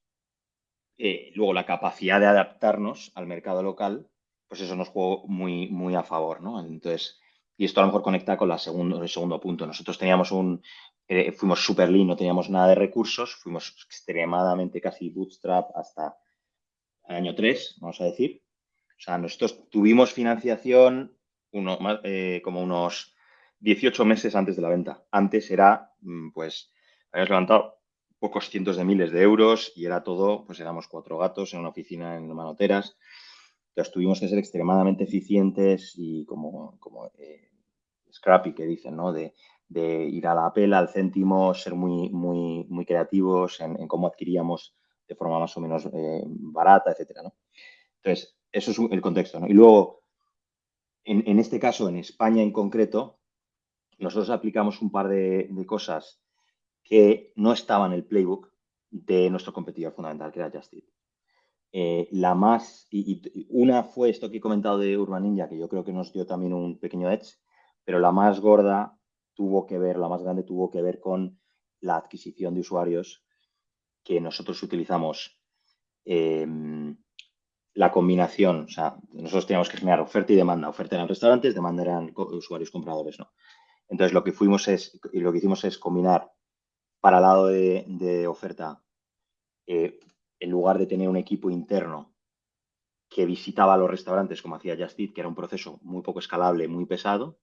eh, luego la capacidad de adaptarnos al mercado local, pues eso nos juega muy, muy a favor, ¿no? Entonces, y esto a lo mejor conecta con el segundo punto. Nosotros teníamos un, eh, fuimos super lean, no teníamos nada de recursos, fuimos extremadamente casi bootstrap hasta el año 3, vamos a decir. O sea, nosotros tuvimos financiación uno, eh, como unos 18 meses antes de la venta. Antes era, mm, pues, habíamos levantado pocos cientos de miles de euros y era todo, pues éramos cuatro gatos en una oficina en Manoteras. Entonces tuvimos que ser extremadamente eficientes y como, como eh, scrappy que dicen, ¿no? De, ir a la pela, al céntimo, ser muy, muy, muy creativos en, cómo adquiríamos de forma más o menos eh, barata, etcétera, ¿no? Entonces, eso es el contexto. Y luego, en, este caso, en España en concreto, nosotros aplicamos un par de, de cosas que no estaba en el playbook de nuestro competidor fundamental, que era Just eh, la más, y, una fue esto que he comentado de Urban Ninja, que yo creo que nos dio también un pequeño edge, pero la más gorda tuvo que ver, la más grande tuvo que ver con la adquisición de usuarios que nosotros utilizamos. Em, la combinación, o sea, nosotros teníamos que generar oferta y demanda. Oferta eran restaurantes, demanda eran usuarios compradores, ¿no? Entonces, lo que fuimos es, y lo que hicimos es combinar para el lado de, oferta, eh, en lugar de tener un equipo interno que visitaba los restaurantes como hacía Justit, que era un proceso muy poco escalable, muy pesado,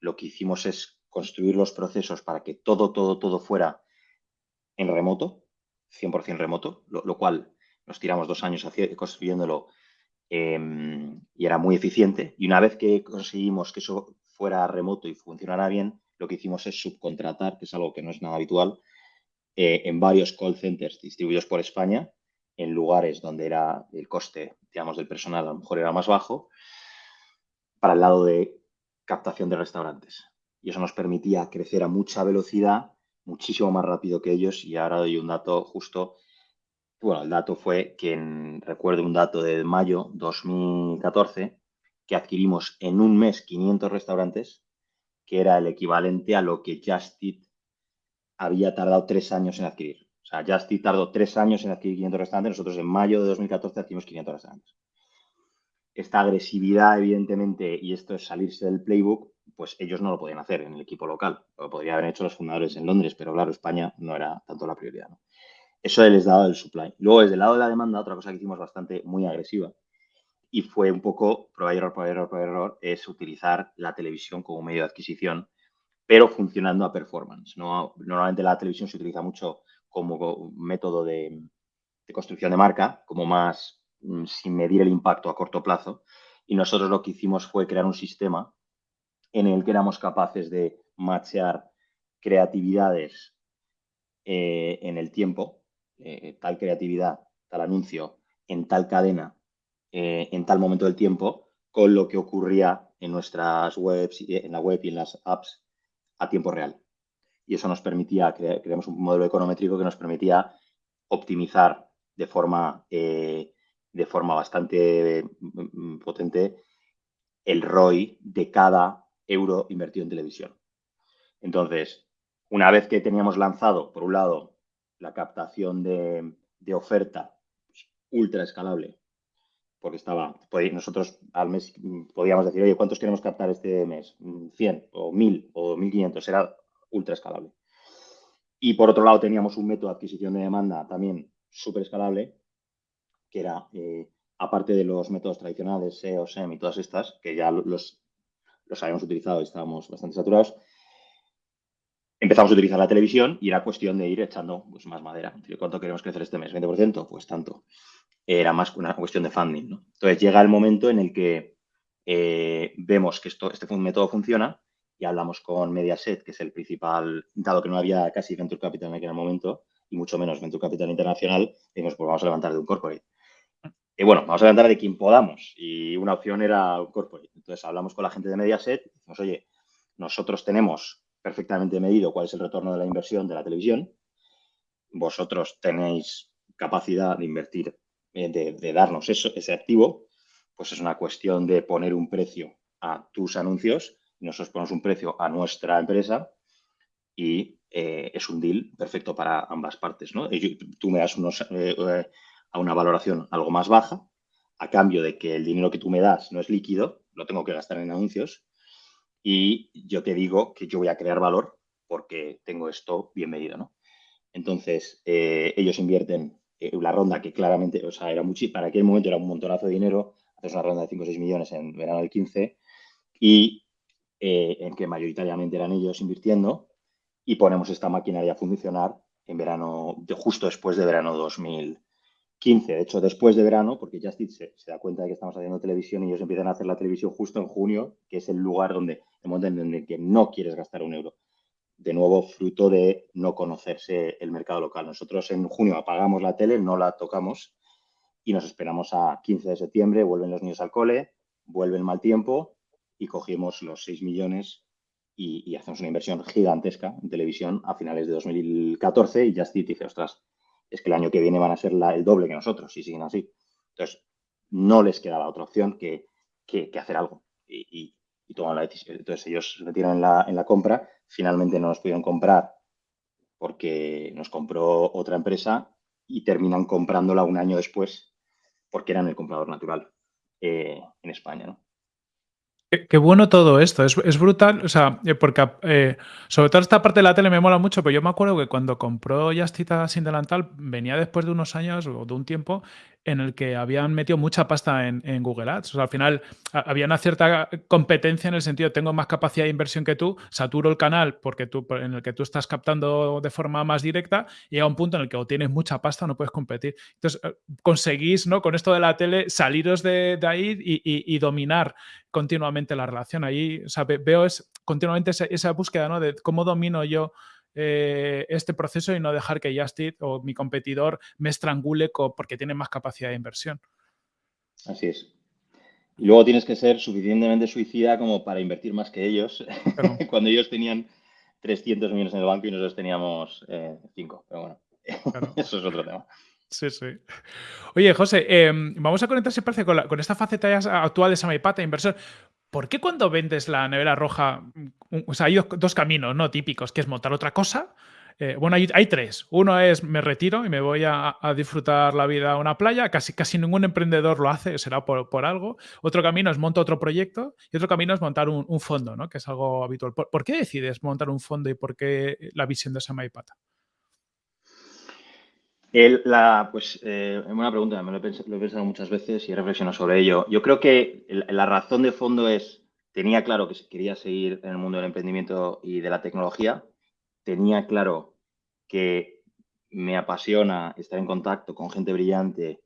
lo que hicimos es construir los procesos para que todo, todo, todo fuera en remoto, 100% remoto, lo, cual nos tiramos dos años construyéndolo em, y era muy eficiente. Y una vez que conseguimos que eso fuera remoto y funcionara bien, lo que hicimos es subcontratar, que es algo que no es nada habitual, eh, en varios call centers distribuidos por España, en lugares donde era el coste, digamos, del personal a lo mejor era más bajo, para el lado de captación de restaurantes. Y eso nos permitía crecer a mucha velocidad, muchísimo más rápido que ellos. Y ahora doy un dato justo. Bueno, el dato fue que, recuerdo un dato de mayo 2014, que adquirimos en un mes 500 restaurantes, que era el equivalente a lo que Just había tardado tres años en adquirir. O sea, Just Eat tardó tres años en adquirir 500 restaurantes, nosotros en mayo de 2014 adquirimos 500 restaurantes esta agresividad, evidentemente, y esto es salirse del playbook, pues ellos no lo podían hacer en el equipo local. Lo podrían haber hecho los fundadores en Londres, pero claro, España no era tanto la prioridad. Eso les daba el supply. Luego, desde el lado de la demanda, otra cosa que hicimos bastante muy agresiva y fue un poco prueba error, prueba error, prueba error, es utilizar la televisión como medio de adquisición, pero funcionando a performance. ¿no? Normalmente la televisión se utiliza mucho como método de, de construcción de marca, como más Mm, sin medir el impacto a corto plazo. Y nosotros lo que hicimos fue crear un sistema en el que éramos capaces de machear creatividades eh, en el tiempo, eh, tal creatividad, tal anuncio, en tal cadena, eh, en tal momento del tiempo, con lo que ocurría en nuestras webs, en la web y en las apps a tiempo real. Y eso nos permitía, creamos un modelo econométrico que nos permitía optimizar de forma de forma bastante mm, potente el ROI de cada euro invertido en televisión. Entonces, una vez que teníamos lanzado, por un lado, la captación de, oferta pues, ultra escalable, porque estaba, nosotros al mes podíamos decir, oye, ¿cuántos queremos captar este mes? 100 mm, o 1000 o 1500, era ultra escalable. Y por otro lado teníamos un método de adquisición de demanda también súper escalable, que era, eh, aparte de los métodos tradicionales, SEO, SEM y todas estas, que ya los, los habíamos utilizado y estábamos bastante saturados, empezamos a utilizar la televisión y era cuestión de ir echando pues, más madera. ¿Cuánto queremos crecer este mes? ¿20%? Pues tanto. Era más una cuestión de funding. ¿no? Entonces llega el momento en el que eh, vemos que esto, este método funciona y hablamos con Mediaset, que es el principal, dado que no había casi Venture Capital en aquel momento, y mucho menos Venture Capital Internacional, dijimos, pues vamos a levantar de un corporate. Y bueno, vamos a levantar de quien podamos. Y una opción era un corporate. Entonces hablamos con la gente de Mediaset y decimos, oye, nosotros tenemos perfectamente medido cuál es el retorno de la inversión de la televisión. Vosotros tenéis capacidad de invertir, eh, de, darnos ese activo. Pues es una cuestión de poner un precio a tus anuncios. Nosotros ponemos un precio a nuestra empresa y eh, es un deal perfecto para ambas partes. ¿no? tú me das eh, a una valoración algo más baja, a cambio de que el dinero que tú me das no es líquido, lo tengo que gastar en anuncios, y yo te digo que yo voy a crear valor porque tengo esto bien medido, ¿no? Entonces, ellos invierten en la ronda que claramente, o sea, era mucho, para aquel momento era un montonazo de dinero, haces una ronda de 5 o 6 millones en verano del 15, y eh, en que mayoritariamente eran ellos invirtiendo, y ponemos esta maquinaria a funcionar en verano, justo después de verano 2000, 15, de hecho, después de verano, porque Justit se, se, da cuenta de que estamos haciendo televisión y ellos empiezan a hacer la televisión justo en junio, que es el lugar donde, el momento en el que no quieres gastar un euro. De nuevo, fruto de no conocerse el mercado local. Nosotros en junio apagamos la tele, no la tocamos y nos esperamos a 15 de septiembre, vuelven los niños al cole, vuelve el mal tiempo y cogimos los 6 millones y, hacemos una inversión gigantesca en televisión a finales de 2014 y Justit dice, ostras, es que el año que viene van a ser el doble que nosotros si siguen así. Entonces, no les quedaba otra opción que, hacer algo toman la decisión. Entonces, ellos se metieron en la, en la compra, finalmente no nos pudieron comprar porque nos compró otra empresa y terminan comprándola un año después porque eran el comprador natural eh, en España. Qué, bueno todo esto, es, brutal, o sea, eh, porque eh, sobre todo esta parte de la tele me mola mucho, pero yo me acuerdo que cuando compró Justita sin delantal venía después de unos años o de un tiempo en el que habían metido mucha pasta en, Google Ads. Al final había una cierta competencia en el sentido, tengo más capacidad de inversión que tú, saturo el canal porque tú, en el que tú estás captando de forma más directa y llega un punto en el que o tienes mucha pasta o no puedes competir. Entonces, eh, conseguís, ¿no? Con esto de la tele, saliros de, ahí y, dominar continuamente la relación. Ahí, o veo es, continuamente esa, esa búsqueda, ¿no? De cómo domino yo eh, este proceso y no dejar que Justit o mi competidor me estrangule porque tiene más capacidad de inversión. Así es. Y luego tienes que ser suficientemente suicida como para invertir más que ellos, cuando ellos tenían 300 millones en el banco y nosotros teníamos 5. pero bueno, eso es otro tema. Sí, sí. Oye, José, em, vamos a conectar, si parece, con, con, esta faceta actual de Samaipata, inversor. ¿Por qué cuando vendes la nevera roja, mm, o sea, hay dos, caminos no típicos, que es montar otra cosa? Eh, bueno, hay, tres. Uno es me retiro y me voy a, disfrutar la vida a una playa. Casi, casi ningún emprendedor lo hace, será por, algo. Otro camino es montar otro proyecto y otro camino es montar un, fondo, ¿no? que es algo habitual. ¿Por, qué decides montar un fondo y por qué la visión de Samaipata? La, pues, eh, una pregunta, me lo he, pensado, muchas veces y he reflexionado sobre ello. Yo creo que la razón de fondo es, tenía claro que quería seguir en el mundo del emprendimiento y de la tecnología, tenía claro que me apasiona estar en contacto con gente brillante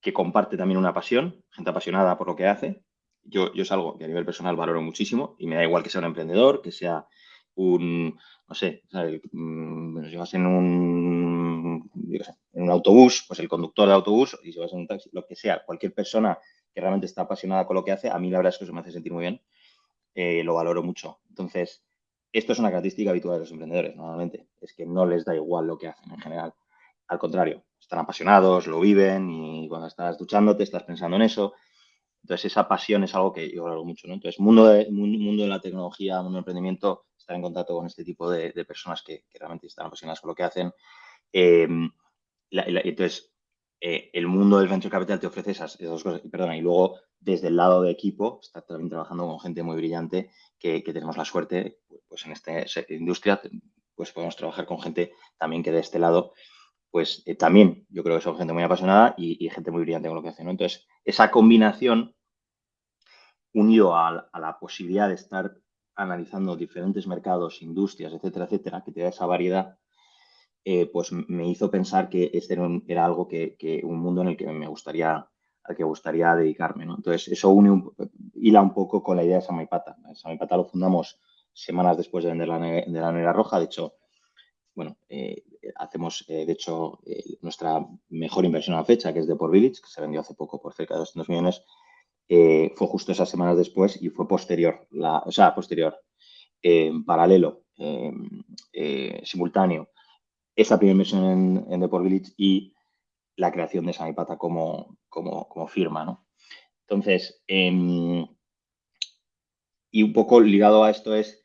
que comparte también una pasión, gente apasionada por lo que hace. Yo, yo es algo que a nivel personal valoro muchísimo y me da igual que sea un emprendedor, que sea un, no sé, mm, si vas en un, en un autobús, pues el conductor de autobús, y si vas en un taxi, lo que sea, cualquier persona que realmente está apasionada con lo que hace, a mí la verdad es que eso me hace sentir muy bien, eh, lo valoro mucho. Entonces, esto es una característica habitual de los emprendedores, normalmente, es que no les da igual lo que hacen en general. Al contrario, están apasionados, lo viven y cuando estás duchándote estás pensando en eso. Entonces, esa pasión es algo que yo valoro mucho. ¿no? Entonces, mundo de, mundo de la tecnología, mundo del emprendimiento, estar en contacto con este tipo de, personas que, realmente están apasionadas por lo que hacen. Eh, entonces, eh, el mundo del venture capital te ofrece esas, dos cosas. Y, perdona, y luego, desde el lado de equipo, está también trabajando con gente muy brillante que, tenemos la suerte, pues en esta industria, pues podemos trabajar con gente también que de este lado, pues eh, también yo creo que son gente muy apasionada y, gente muy brillante con lo que hacen. Entonces, esa combinación unido a, la posibilidad de estar analizando diferentes mercados, industrias, etcétera, etcétera, que te da esa variedad, eh, pues me hizo pensar que este era, algo que, un mundo en el que me gustaría al que gustaría dedicarme. Entonces, eso une un, hila un poco con la idea de Samaipata. Samaipata lo fundamos semanas después de vender la, de la nevera roja. De hecho, bueno, eh, hacemos, eh, de hecho, nuestra mejor inversión a la fecha, que es de por Village, que se vendió hace poco por cerca de 200 millones, eh, fue justo esas semanas después y fue posterior, la, o sea, posterior, eh, paralelo, eh, simultáneo, esa primera inversión en, en Deport Village y la creación de Samipata como, como, firma, ¿no? Entonces, em, y un poco ligado a esto es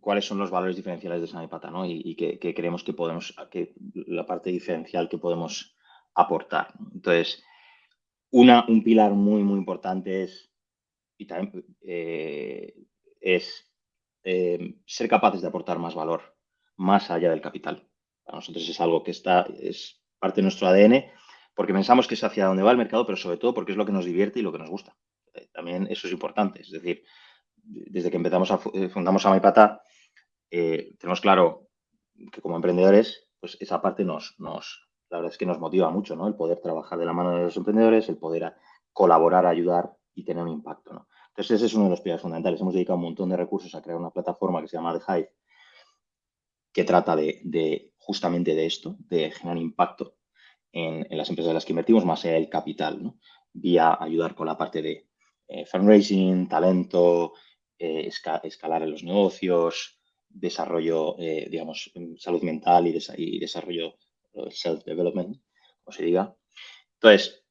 cuáles son los valores diferenciales de Samipata, ¿no? Y, que, creemos que podemos, que la parte diferencial que podemos aportar. Entonces, un pilar muy, muy importante es, eh, eh, ser capaces de aportar más valor más allá del capital. Para nosotros es algo que está, es parte de nuestro ADN, porque pensamos que es hacia donde va el mercado, pero sobre todo porque es lo que nos divierte y lo que nos gusta. Eh, también eso es importante. Es decir, desde que empezamos a fundamos a Maipata, tenemos claro que como emprendedores, pues esa parte nos, la verdad es que nos motiva mucho, ¿no? El poder trabajar de la mano de los emprendedores, el poder colaborar, ayudar y tener un impacto, ¿no? Entonces, ese es uno de los pilares fundamentales. Hemos dedicado un montón de recursos a crear una plataforma que se llama The Hive, que trata de, justamente de esto, de generar impacto en, las empresas en las que invertimos, más allá del capital, ¿no? Vía ayudar con la parte de eh, fundraising, talento, eh, escalar en los negocios, desarrollo, eh, digamos, salud mental y desarrollo self-development, como se diga. Entonces,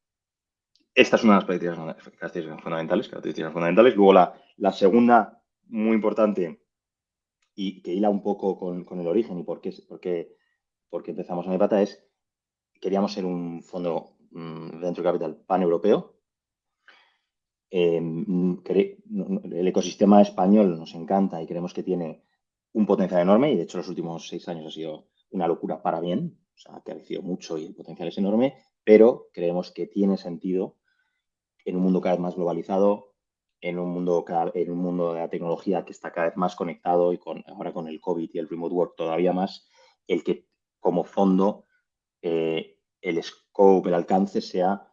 esta es una de las características fundamentales, características fundamentales. Luego, la, la, segunda, muy importante, y que hila un poco con, con el origen y por qué, por qué, por qué empezamos en pata es, queríamos ser un fondo um, venture capital pan-europeo. Eh, el ecosistema español nos encanta y creemos que tiene un potencial enorme y de hecho los últimos seis años ha sido una locura para bien o sea, ha crecido mucho y el potencial es enorme, pero creemos que tiene sentido en un mundo cada vez más globalizado, en un mundo, en un mundo de la tecnología que está cada vez más conectado y ahora con el COVID y el remote work todavía más, el que como fondo eh, el scope, el alcance sea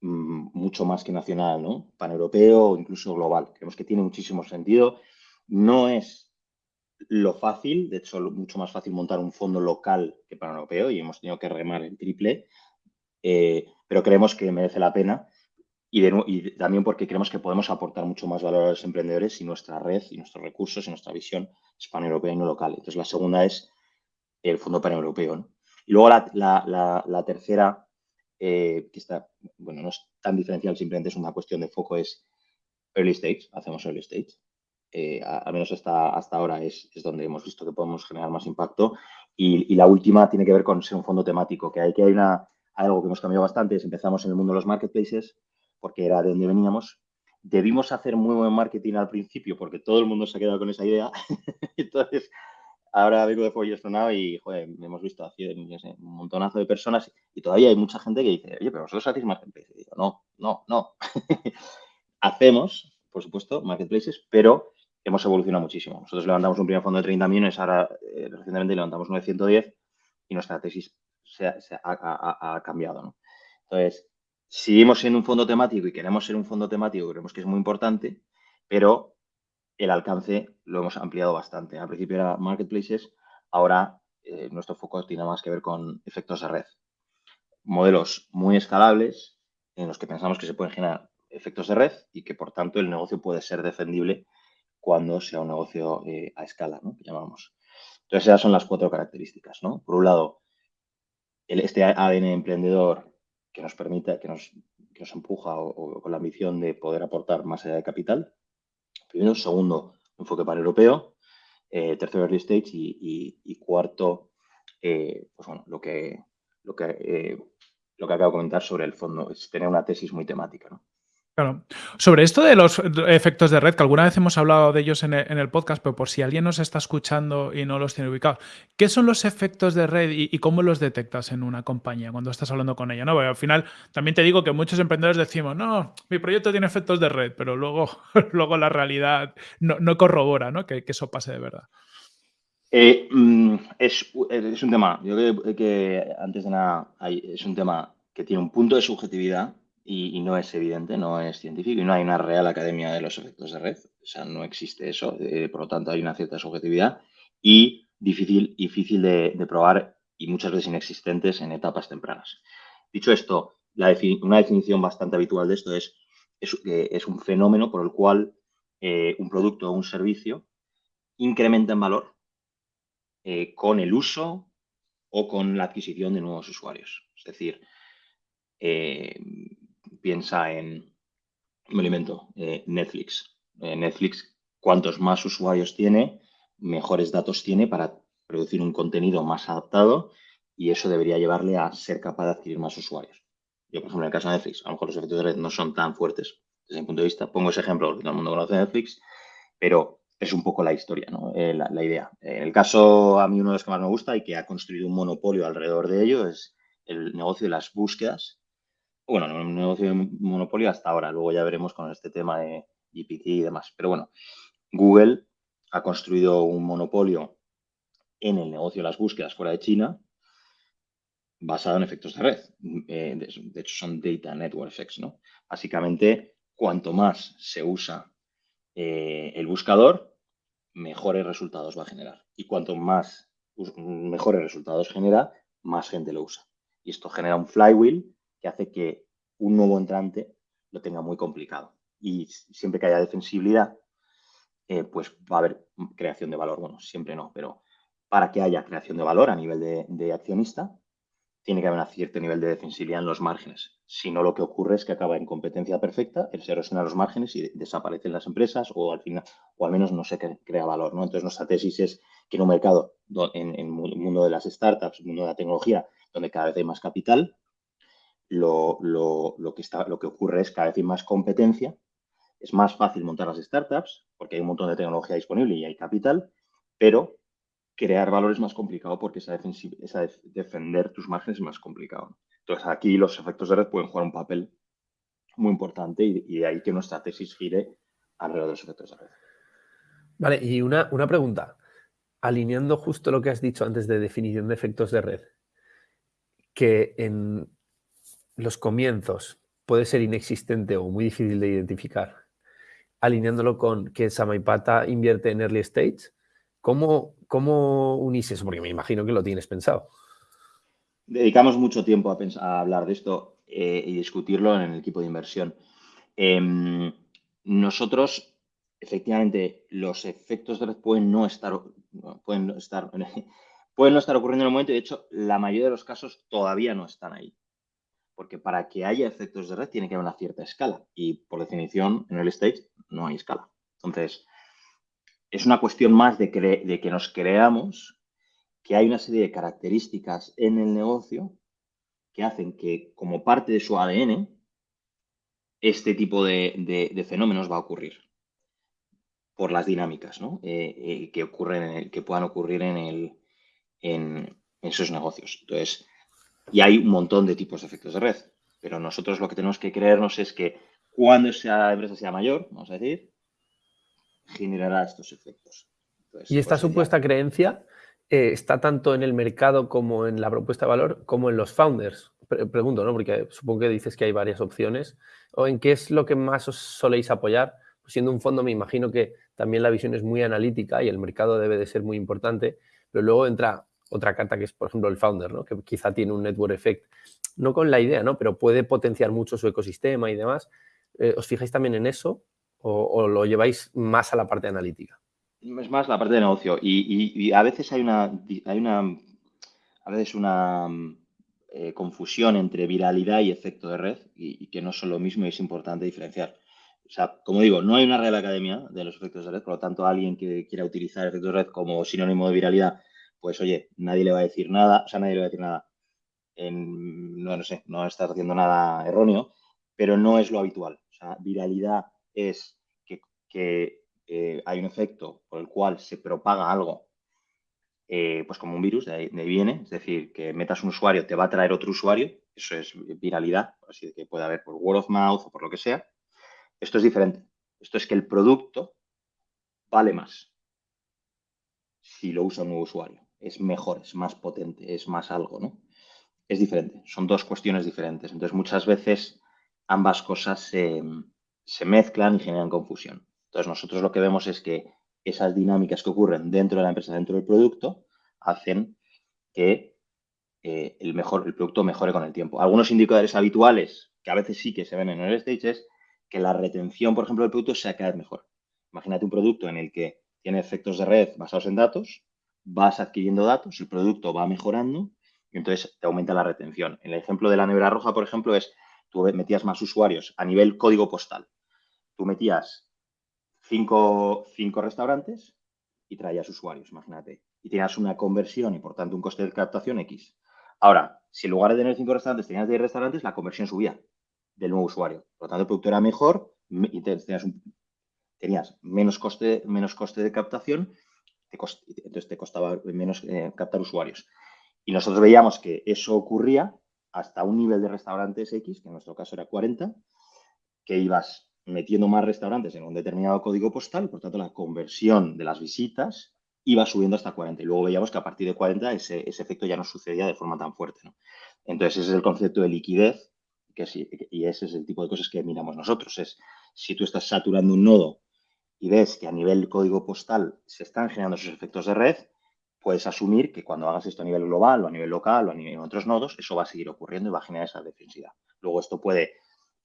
mm, mucho más que nacional, ¿no? Paneuropeo o incluso global. Creemos que tiene muchísimo sentido. No es lo fácil, de hecho, mucho más fácil montar un fondo local que para europeo y hemos tenido que remar el triple, eh, pero creemos que merece la pena y, también porque creemos que podemos aportar mucho más valor a los emprendedores si nuestra red y nuestros recursos y nuestra visión es paneuropea y no local. Entonces, la segunda es el Fondo Paneuropeo. Y luego la, tercera, eh, que está, bueno, no es tan diferencial, simplemente es una cuestión de foco, es early stage, hacemos early stage. Eh, al menos hasta, hasta ahora es, es, donde hemos visto que podemos generar más impacto. Y, la última tiene que ver con ser un fondo temático, que hay que hay una, algo que hemos cambiado bastante, es empezamos en el mundo de los marketplaces, porque era de donde veníamos. Debimos hacer muy buen marketing al principio, porque todo el mundo se ha quedado con esa idea. Entonces, ahora vengo de Pollo Estronado y, joder, hemos visto un montonazo de personas y todavía hay mucha gente que dice, oye, pero vosotros hacéis marketplaces. Y digo, no, no, no. Hacemos, por supuesto, marketplaces, pero hemos evolucionado muchísimo. Nosotros levantamos un primer fondo de 30 millones, ahora eh, recientemente levantamos uno de 110 y nuestra tesis se ha, cambiado. Entonces, seguimos siendo un fondo temático y queremos ser un fondo temático, creemos que es muy importante, pero el alcance lo hemos ampliado bastante. Al principio era marketplaces, ahora eh, nuestro foco tiene más que ver con efectos de red. Modelos muy escalables en los que pensamos que se pueden generar efectos de red y que por tanto el negocio puede ser defendible cuando sea un negocio eh, a escala, ¿no? que llamamos. Entonces, esas son las cuatro características. ¿no? Por un lado, este ADN emprendedor que nos permite, que nos, que nos empuja o, con la ambición de poder aportar más allá de capital. Primero. Segundo, enfoque para europeo. Eh, tercero, early stage. Y, cuarto, eh, pues bueno, lo que, lo, que, lo que acabo de comentar sobre el fondo, es tener una tesis muy temática. ¿no? Claro. Sobre esto de los efectos de red, que alguna vez hemos hablado de ellos en el, podcast, pero por si alguien nos está escuchando y no los tiene ubicados, ¿qué son los efectos de red y, cómo los detectas en una compañía cuando estás hablando con ella? ¿no? al final también te digo que muchos emprendedores decimos, no, mi proyecto tiene efectos de red, pero luego, luego la realidad no, corrobora ¿no? Que, eso pase de verdad. Eh, mm, es, es, un tema, yo creo que, antes de nada es un tema que tiene un punto de subjetividad y, no es evidente, no es científico y no hay una real academia de los efectos de red. O sea, no existe eso. Eh, por lo tanto, hay una cierta subjetividad y difícil, difícil de, probar y muchas veces inexistentes en etapas tempranas. Dicho esto, una definición bastante habitual de esto es, es, es un fenómeno por el cual eh, un producto o un servicio incrementa en valor eh, con el uso o con la adquisición de nuevos usuarios. Es decir, piensa en, me alimento, eh, Netflix. Eh, Netflix, cuantos más usuarios tiene, mejores datos tiene para producir un contenido más adaptado y eso debería llevarle a ser capaz de adquirir más usuarios. Yo, por ejemplo, en el caso de Netflix, a lo mejor los efectos de red no son tan fuertes desde mi punto de vista. Pongo ese ejemplo porque todo el mundo conoce Netflix, pero es un poco la historia, ¿no? Eh, la, la, idea. En el caso, a mí uno de los que más me gusta y que ha construido un monopolio alrededor de ello es el negocio de las búsquedas bueno, un negocio de monopolio hasta ahora. Luego ya veremos con este tema de GPT y demás. Pero bueno, Google ha construido un monopolio en el negocio de las búsquedas fuera de China basado en efectos de red. Eh, de, hecho, son Data Network Effects, ¿no? Básicamente, cuanto más se usa eh, el buscador, mejores resultados va a generar. Y cuanto más mejores resultados genera, más gente lo usa. Y esto genera un flywheel que hace que un nuevo entrante lo tenga muy complicado. Y siempre que haya defensibilidad, eh, pues va a haber creación de valor. Bueno, siempre no, pero para que haya creación de valor a nivel de, accionista, tiene que haber un cierto nivel de defensibilidad en los márgenes. Si no, lo que ocurre es que acaba en competencia perfecta, se erosionan los márgenes y desaparecen las empresas o al final, o al menos no se crea valor. ¿no? Entonces, nuestra tesis es que en un mercado, en, en el mundo de las startups, el mundo de la tecnología, donde cada vez hay más capital, lo, que está, lo que ocurre es cada vez hay más competencia, es más fácil montar las startups porque hay un montón de tecnología disponible y hay capital, pero crear valor es más complicado porque esa, esa defender tus márgenes es más complicado. Entonces aquí los efectos de red pueden jugar un papel muy importante y, de ahí que nuestra tesis gire alrededor de los efectos de red. Vale, y una, una pregunta. Alineando justo lo que has dicho antes de definición de efectos de red, que en, los comienzos puede ser inexistente o muy difícil de identificar, alineándolo con que Samaipata invierte en early stage, ¿cómo, unís eso? Porque me imagino que lo tienes pensado. Dedicamos mucho tiempo a hablar de esto eh, y discutirlo en el equipo de inversión. Em, nosotros, efectivamente, los efectos de red pueden no estar, pueden no estar, pueden no estar ocurriendo en el momento y, de hecho, la mayoría de los casos todavía no están ahí. Porque para que haya efectos de red tiene que haber una cierta escala y, por definición, en el stage no hay escala. Entonces, es una cuestión más de, que nos creamos que hay una serie de características en el negocio que hacen que, como parte de su ADN, este tipo de, fenómenos va a ocurrir por las dinámicas eh, eh, que, ocurren que puedan ocurrir en, el, en, esos negocios. Entonces, y hay un montón de tipos de efectos de red, pero nosotros lo que tenemos que creernos es que cuando esa empresa sea mayor, vamos a decir, generará estos efectos. y esta pues, supuesta creencia eh, está tanto en el mercado como en la propuesta de valor, como en los founders. pregunto, ¿no? Porque supongo que dices que hay varias opciones. ¿O en qué es lo que más os soléis apoyar? Pues siendo un fondo, me imagino que también la visión es muy analítica y el mercado debe de ser muy importante, pero luego entra otra carta que es, por ejemplo, el founder, ¿no? que quizá tiene un network effect, no con la idea, ¿no? pero puede potenciar mucho su ecosistema y demás. Eh, ¿Os fijáis también en eso o lo lleváis más a la parte analítica? Es más la parte de negocio. Y, a veces hay una, hay una, a veces una eh, confusión entre viralidad y efecto de red y, que no son lo mismo y es importante diferenciar. O sea, como digo, no hay una Real Academia de los efectos de red, por lo tanto, alguien que quiera utilizar efectos de red como sinónimo de viralidad, pues oye, nadie le va a decir nada, o sea, nadie le va a decir nada. En, no, no sé, no estás haciendo nada erróneo, pero no es lo habitual. O sea, viralidad es que, eh, hay un efecto por el cual se propaga algo, eh, pues como un virus, de ahí, viene, es decir, que metas un usuario, te va a traer otro usuario, eso es viralidad, así que puede haber por word of mouth o por lo que sea. Esto es diferente. Esto es que el producto vale más si lo usa un nuevo usuario. Es mejor, es más potente, es más algo, ¿no? Es diferente, son dos cuestiones diferentes. Entonces, muchas veces ambas cosas se mezclan y generan confusión. Entonces, nosotros lo que vemos es que esas dinámicas que ocurren dentro de la empresa, dentro del producto, hacen que eh, el, mejor, el producto mejore con el tiempo. Algunos indicadores habituales, que a veces sí que se ven en el stage, es que la retención, por ejemplo, del producto sea cada vez mejor. Imagínate un producto en el que tiene efectos de red basados en datos, vas adquiriendo datos, el producto va mejorando y entonces te aumenta la retención. En el ejemplo de la nevera roja, por ejemplo, es tú metías más usuarios a nivel código postal. Tú metías cinco, restaurantes y traías usuarios, imagínate. Y tenías una conversión y por tanto un coste de captación X. Ahora, si en lugar de tener cinco restaurantes tenías 10 restaurantes, la conversión subía del nuevo usuario. Por lo tanto, el producto era mejor y tenías, menos, coste, menos coste de captación, entonces te costaba menos eh, captar usuarios. Y nosotros veíamos que eso ocurría hasta un nivel de restaurantes X, que en nuestro caso era 40, que ibas metiendo más restaurantes en un determinado código postal, por tanto la conversión de las visitas iba subiendo hasta 40 y luego veíamos que a partir de 40 ese, efecto ya no sucedía de forma tan fuerte. Entonces ese es el concepto de liquidez que y ese es el tipo de cosas que miramos nosotros. Es si tú estás saturando un nodo y ves que a nivel código postal se están generando esos efectos de red, puedes asumir que cuando hagas esto a nivel global o a nivel local o a nivel de otros nodos, eso va a seguir ocurriendo y va a generar esa defensividad. Luego esto puede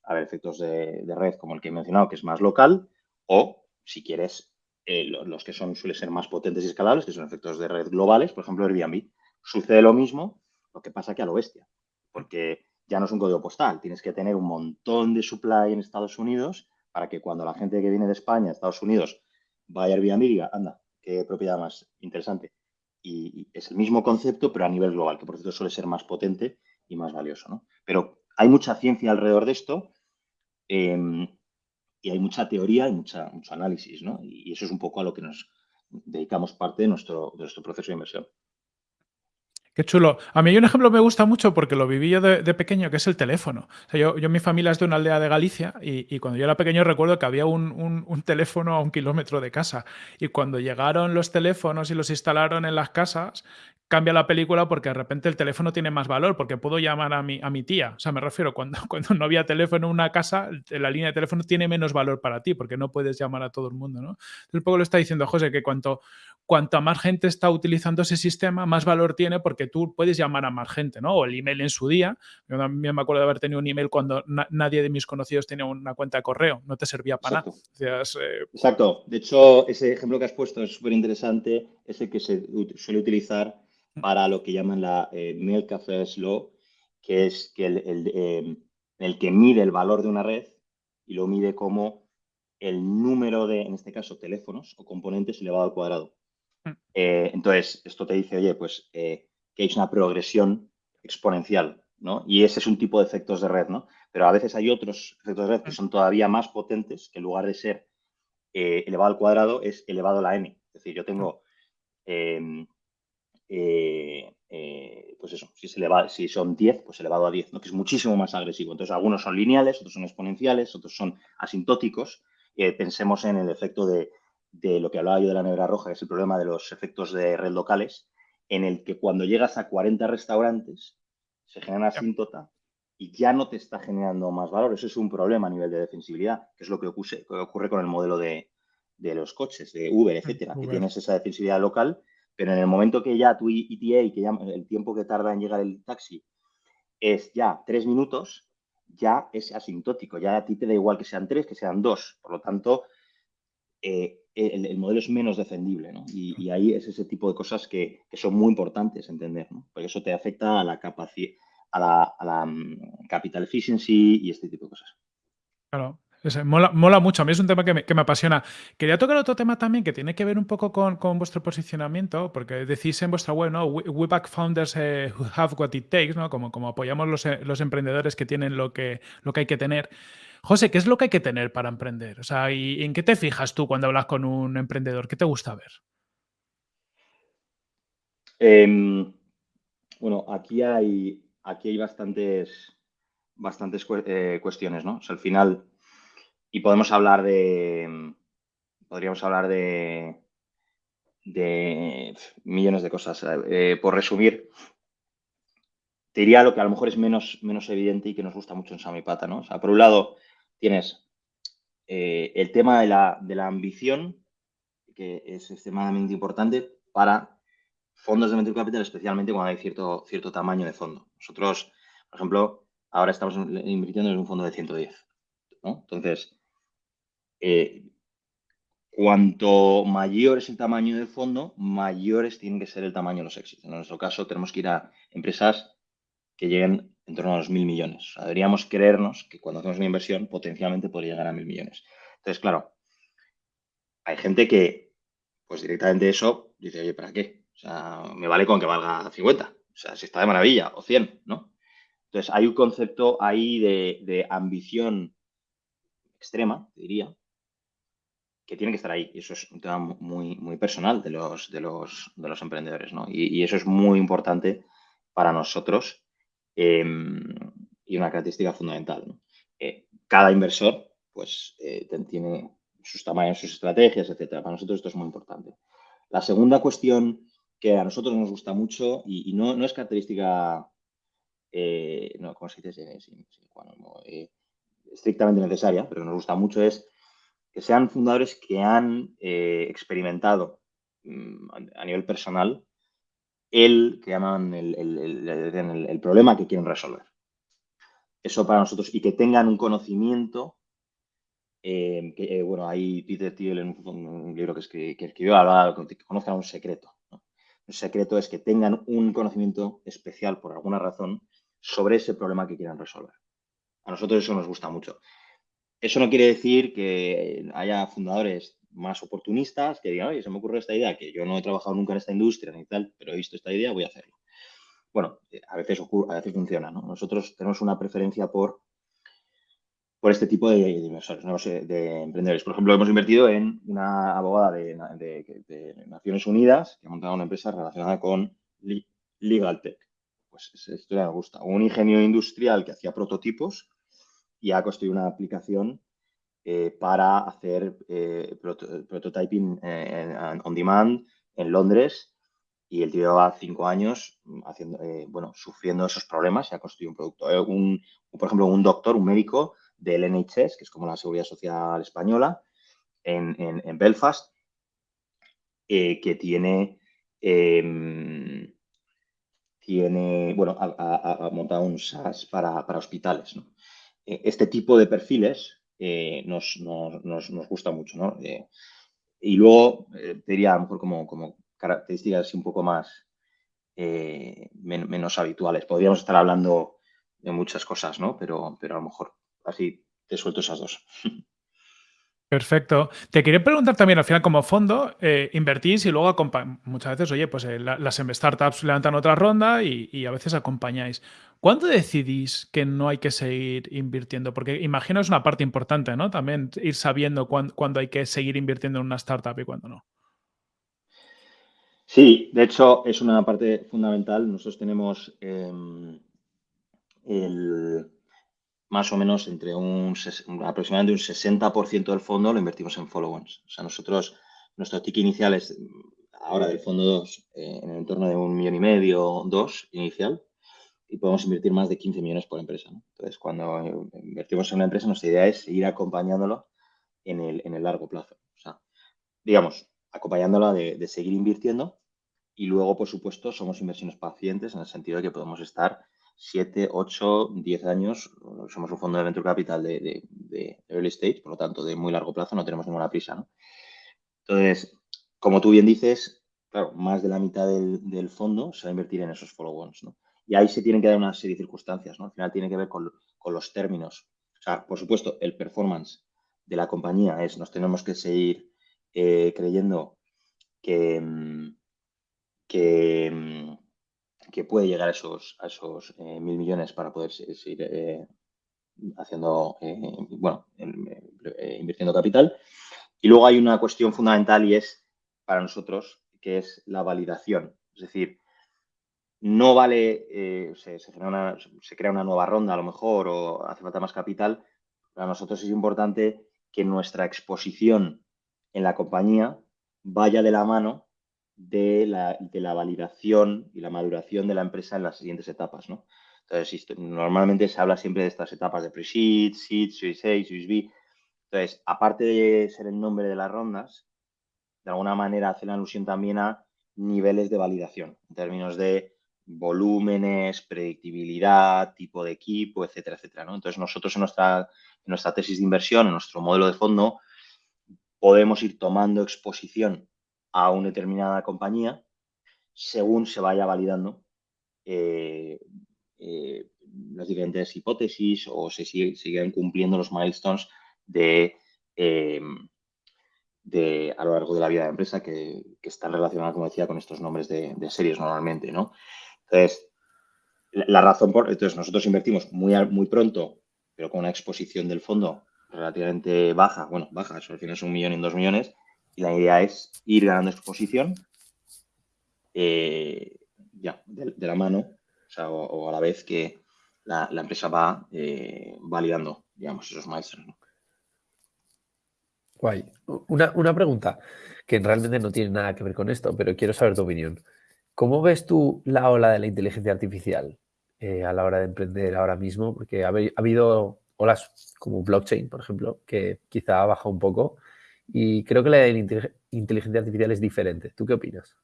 haber efectos de, red como el que he mencionado, que es más local, o si quieres, eh, los, que son suelen ser más potentes y escalables, que son efectos de red globales, por ejemplo, Airbnb. Sucede lo mismo, lo que pasa que a lo bestia, porque ya no es un código postal, tienes que tener un montón de supply en Estados Unidos para que cuando la gente que viene de España Estados Unidos vaya a Airbnb y anda, qué propiedad más interesante. Y, es el mismo concepto, pero a nivel global, que por cierto suele ser más potente y más valioso. ¿no? Pero hay mucha ciencia alrededor de esto Em, y hay mucha teoría y mucha, mucho análisis, ¿no? Y eso es un poco a lo que nos dedicamos parte de nuestro, de nuestro proceso de inversión. Qué chulo. A mí hay un ejemplo que me gusta mucho porque lo viví yo de, pequeño, que es el teléfono. yo, yo, mi familia es de una aldea de Galicia y, cuando yo era pequeño recuerdo que había un, teléfono a un kilómetro de casa. Y cuando llegaron los teléfonos y los instalaron en las casas, cambia la película porque de repente el teléfono tiene más valor, porque puedo llamar a mi, tía. O sea, me refiero, cuando, cuando no había teléfono en una casa, la línea de teléfono tiene menos valor para ti, porque no puedes llamar a todo el mundo, ¿no? Entonces, un poco lo está diciendo José, que cuanto, cuanto más gente está utilizando ese sistema, más valor tiene porque que tú puedes llamar a más gente, ¿no? O el email en su día. Yo también me acuerdo de haber tenido un email cuando nadie de mis conocidos tenía una cuenta de correo, no te servía para nada. Eh, Exacto. De hecho, ese ejemplo que has puesto es súper interesante, ese que se suele utilizar mm. para lo que llaman la eh, Mail Café Law, que es que el, em, el que mide el valor de una red y lo mide como el número de, en este caso, teléfonos o componentes elevado al cuadrado. Mm. Eh, entonces, esto te dice, oye, pues eh, que hay una progresión exponencial, ¿no? Y ese es un tipo de efectos de red, ¿no? Pero a veces hay otros efectos de red que mm. son todavía más potentes, que en lugar de ser eh, elevado al cuadrado es elevado a la n. Es decir, yo tengo, em, pues eso, si, si son 10, pues elevado a 10, ¿no? que es muchísimo más agresivo. Entonces, algunos son lineales, otros son exponenciales, otros son asintóticos. pensemos en el efecto de, de lo que hablaba yo de la nevera roja, que es el problema de los efectos de red locales, en el que cuando llegas a 40 restaurantes se genera asíntota y ya no te está generando más valor. Eso es un problema a nivel de defensibilidad, que es lo que ocurre, ocurre con el modelo de, los coches, de Uber, etcétera, que tienes esa defensibilidad local, pero en el momento que ya tu ETA, que ya el tiempo que tarda en llegar el taxi, es ya tres minutos, ya es asintótico, ya a ti te da igual que sean tres, que sean dos. Por lo tanto, eh, el, modelo es menos defendible, ¿no? Y, ahí es ese tipo de cosas que, son muy importantes entender, ¿no? Porque eso te afecta a la capacidad, a la, a la mm, capital efficiency y este tipo de cosas. Claro, mola, mucho, a mí es un tema que me, apasiona. Quería tocar otro tema también que tiene que ver un poco con, vuestro posicionamiento, porque decís en vuestra web, ¿no? We, back founders eh, who have what it takes, ¿no? Como, como apoyamos los, eh, los, emprendedores que tienen lo que, lo que hay que tener. José, ¿qué es lo que hay que tener para emprender? O sea, ¿y en qué te fijas tú cuando hablas con un emprendedor? ¿Qué te gusta ver? Em, bueno, aquí hay, aquí hay bastantes, bastantes eh, cuestiones, ¿no? Al final, y podemos hablar de, podríamos hablar de, de millones de cosas. Eh, por resumir, te diría lo que a lo mejor es menos, menos evidente y que nos gusta mucho en Samipata, ¿no? O sea, por un lado, tienes eh, el tema de la, ambición, que es extremadamente importante para fondos de venture capital, especialmente cuando hay cierto, cierto tamaño de fondo. Nosotros, por ejemplo, ahora estamos invirtiendo en un fondo de 110. Entonces, eh, cuanto mayor es el tamaño del fondo, mayores tienen que ser el tamaño de los éxitos. En nuestro caso, tenemos que ir a empresas que lleguen en torno a los mil millones. deberíamos creernos que cuando hacemos una inversión potencialmente podría llegar a mil millones. Entonces, claro, hay gente que, pues directamente eso, dice, oye, ¿para qué? O sea, me vale con que valga 50. O sea, si está de maravilla, o 100, ¿no? Entonces, hay un concepto ahí de, ambición extrema, diría, que tiene que estar ahí. Y eso es un tema muy, muy personal de los, de los, de los emprendedores, ¿no? y eso es muy importante para nosotros Em, y una característica fundamental. Eh, cada inversor pues, eh, tiene sus tamaños, sus estrategias, etcétera. Para nosotros esto es muy importante. La segunda cuestión que a nosotros nos gusta mucho y, no, no, es característica, eh, no, ¿cómo estrictamente necesaria, pero nos gusta mucho es que sean fundadores que han experimentado mm, a nivel personal el que llaman el, problema que quieren resolver. Eso para nosotros, y que tengan un conocimiento, eh, que, eh, bueno, ahí Peter Thiel en un, libro que, escribió hablaba que conozcan un secreto. El secreto es que tengan un conocimiento especial, por alguna razón, sobre ese problema que quieran resolver. A nosotros eso nos gusta mucho. Eso no quiere decir que haya fundadores más oportunistas que digan, oye, se me ocurre esta idea, que yo no he trabajado nunca en esta industria ni tal, pero he visto esta idea, voy a hacerlo. Bueno, eh, a veces ocurre, a veces funciona, ¿no? Nosotros tenemos una preferencia por, por este tipo de, inversores, de emprendedores. Por ejemplo, hemos invertido en una abogada de, Naciones Unidas que ha montado una empresa relacionada con Legal Tech. Pues esa historia me gusta. Un ingenio industrial que hacía prototipos y ha construido una aplicación eh, para hacer eh, prototyping eh, on demand en Londres y el tío lleva cinco años haciendo, bueno, sufriendo esos problemas y ha construido un producto. Un, por ejemplo, un doctor, un médico del NHS, que es como la Seguridad Social Española, en, en Belfast, que tiene, em, tiene, bueno, ha, montado un SaaS para, hospitales. Eh, este tipo de perfiles eh, nos, gusta mucho. ¿no? Eh, y luego, te diría a lo mejor como, como características un poco más menos habituales. Podríamos estar hablando de muchas cosas, ¿no? Pero, pero a lo mejor así te suelto esas dos. Perfecto. Te quería preguntar también, al final, como fondo, eh, invertís y luego muchas veces, oye, pues eh, las em, startups levantan otra ronda y, a veces acompañáis. ¿Cuándo decidís que no hay que seguir invirtiendo? Porque imagino es una parte importante, ¿no? También ir sabiendo cuándo, hay que seguir invirtiendo en una startup y cuándo no. Sí, de hecho es una parte fundamental. Nosotros tenemos em, el, más o menos entre un aproximadamente un 60% del fondo lo invertimos en follow-ons. O sea, nosotros, nuestro ticket inicial es ahora del fondo 2 eh, en el entorno de un millón y medio, dos inicial, y podemos invertir más de 15 millones por empresa. Entonces, cuando invertimos en una empresa, nuestra idea es seguir acompañándolo en el, en el largo plazo. O sea, digamos, acompañándola de, de seguir invirtiendo y luego, por supuesto, somos inversiones pacientes en el sentido de que podemos estar 7, 8, 10 años. Somos un fondo de venture capital de, early stage, por lo tanto, de muy largo plazo, no tenemos ninguna prisa. Entonces, como tú bien dices, claro, más de la mitad del, fondo se va a invertir en esos follow-ons. Y ahí se tienen que dar una serie de circunstancias. ¿no? Al final tiene que ver con, los términos. O sea, por supuesto, el performance de la compañía es, nos tenemos que seguir eh, creyendo que, mm, mm, que puede llegar a esos, esos eh, mil millones para poder seguir eh, haciendo, eh, bueno, invirtiendo capital. Y luego hay una cuestión fundamental y es para nosotros, que es la validación. Es decir, no vale, se, se, crea una nueva ronda a lo mejor o hace falta más capital. Para nosotros es importante que nuestra exposición en la compañía vaya de la mano de la, de la, validación y la maduración de la empresa en las siguientes etapas, ¿no? Entonces, normalmente se habla siempre de estas etapas de pre-seed, seed, series A, series B. Entonces, aparte de ser el nombre de las rondas, de alguna manera hace la alusión también a niveles de validación, en términos de volúmenes, predictibilidad, tipo de equipo, etcétera, etcétera. ¿no? Entonces, nosotros en nuestra, en nuestra tesis de inversión, en nuestro modelo de fondo, podemos ir tomando exposición a una determinada compañía según se vaya validando eh, eh, las diferentes hipótesis o se siguen cumpliendo los milestones de, eh, de, a lo largo de la vida de la empresa que, están relacionadas, como decía, con estos nombres de, series normalmente, ¿no? Entonces, la, razón por... Entonces, nosotros invertimos muy, muy pronto, pero con una exposición del fondo relativamente baja, bueno, baja, eso al final es un millón y dos millones, y la idea es ir ganando exposición eh, ya, de, la mano, o, a la vez que la, empresa va eh, validando, digamos, esos maestros. Guay. Una, pregunta que realmente no tiene nada que ver con esto, pero quiero saber tu opinión. ¿Cómo ves tú la ola de la inteligencia artificial eh, a la hora de emprender ahora mismo? Porque ha, habido olas como blockchain, por ejemplo, que quizá ha bajado un poco, y creo que la inteligencia artificial es diferente. ¿Tú qué opinas?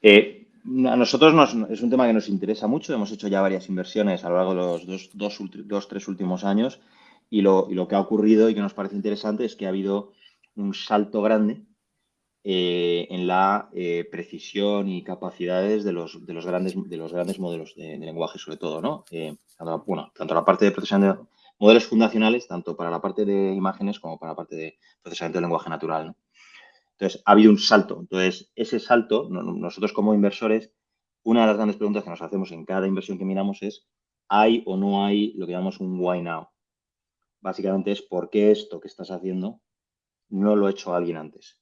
Eh, a nosotros es un tema que nos interesa mucho. Hemos hecho ya varias inversiones a lo largo de los dos, dos, tres últimos años y lo, que ha ocurrido y que nos parece interesante es que ha habido un salto grande eh, en la eh, precisión y capacidades de los, de los, grandes, de los grandes modelos de, lenguaje, sobre todo, ¿no? bueno, tanto la parte de procesamiento modelos fundacionales tanto para la parte de imágenes como para la parte de procesamiento de lenguaje natural. Entonces, ha habido un salto. Entonces, ese salto, nosotros como inversores, una de las grandes preguntas que nos hacemos en cada inversión que miramos es, ¿hay o no hay lo que llamamos un why now? Básicamente es, ¿por qué esto que estás haciendo no lo ha hecho alguien antes?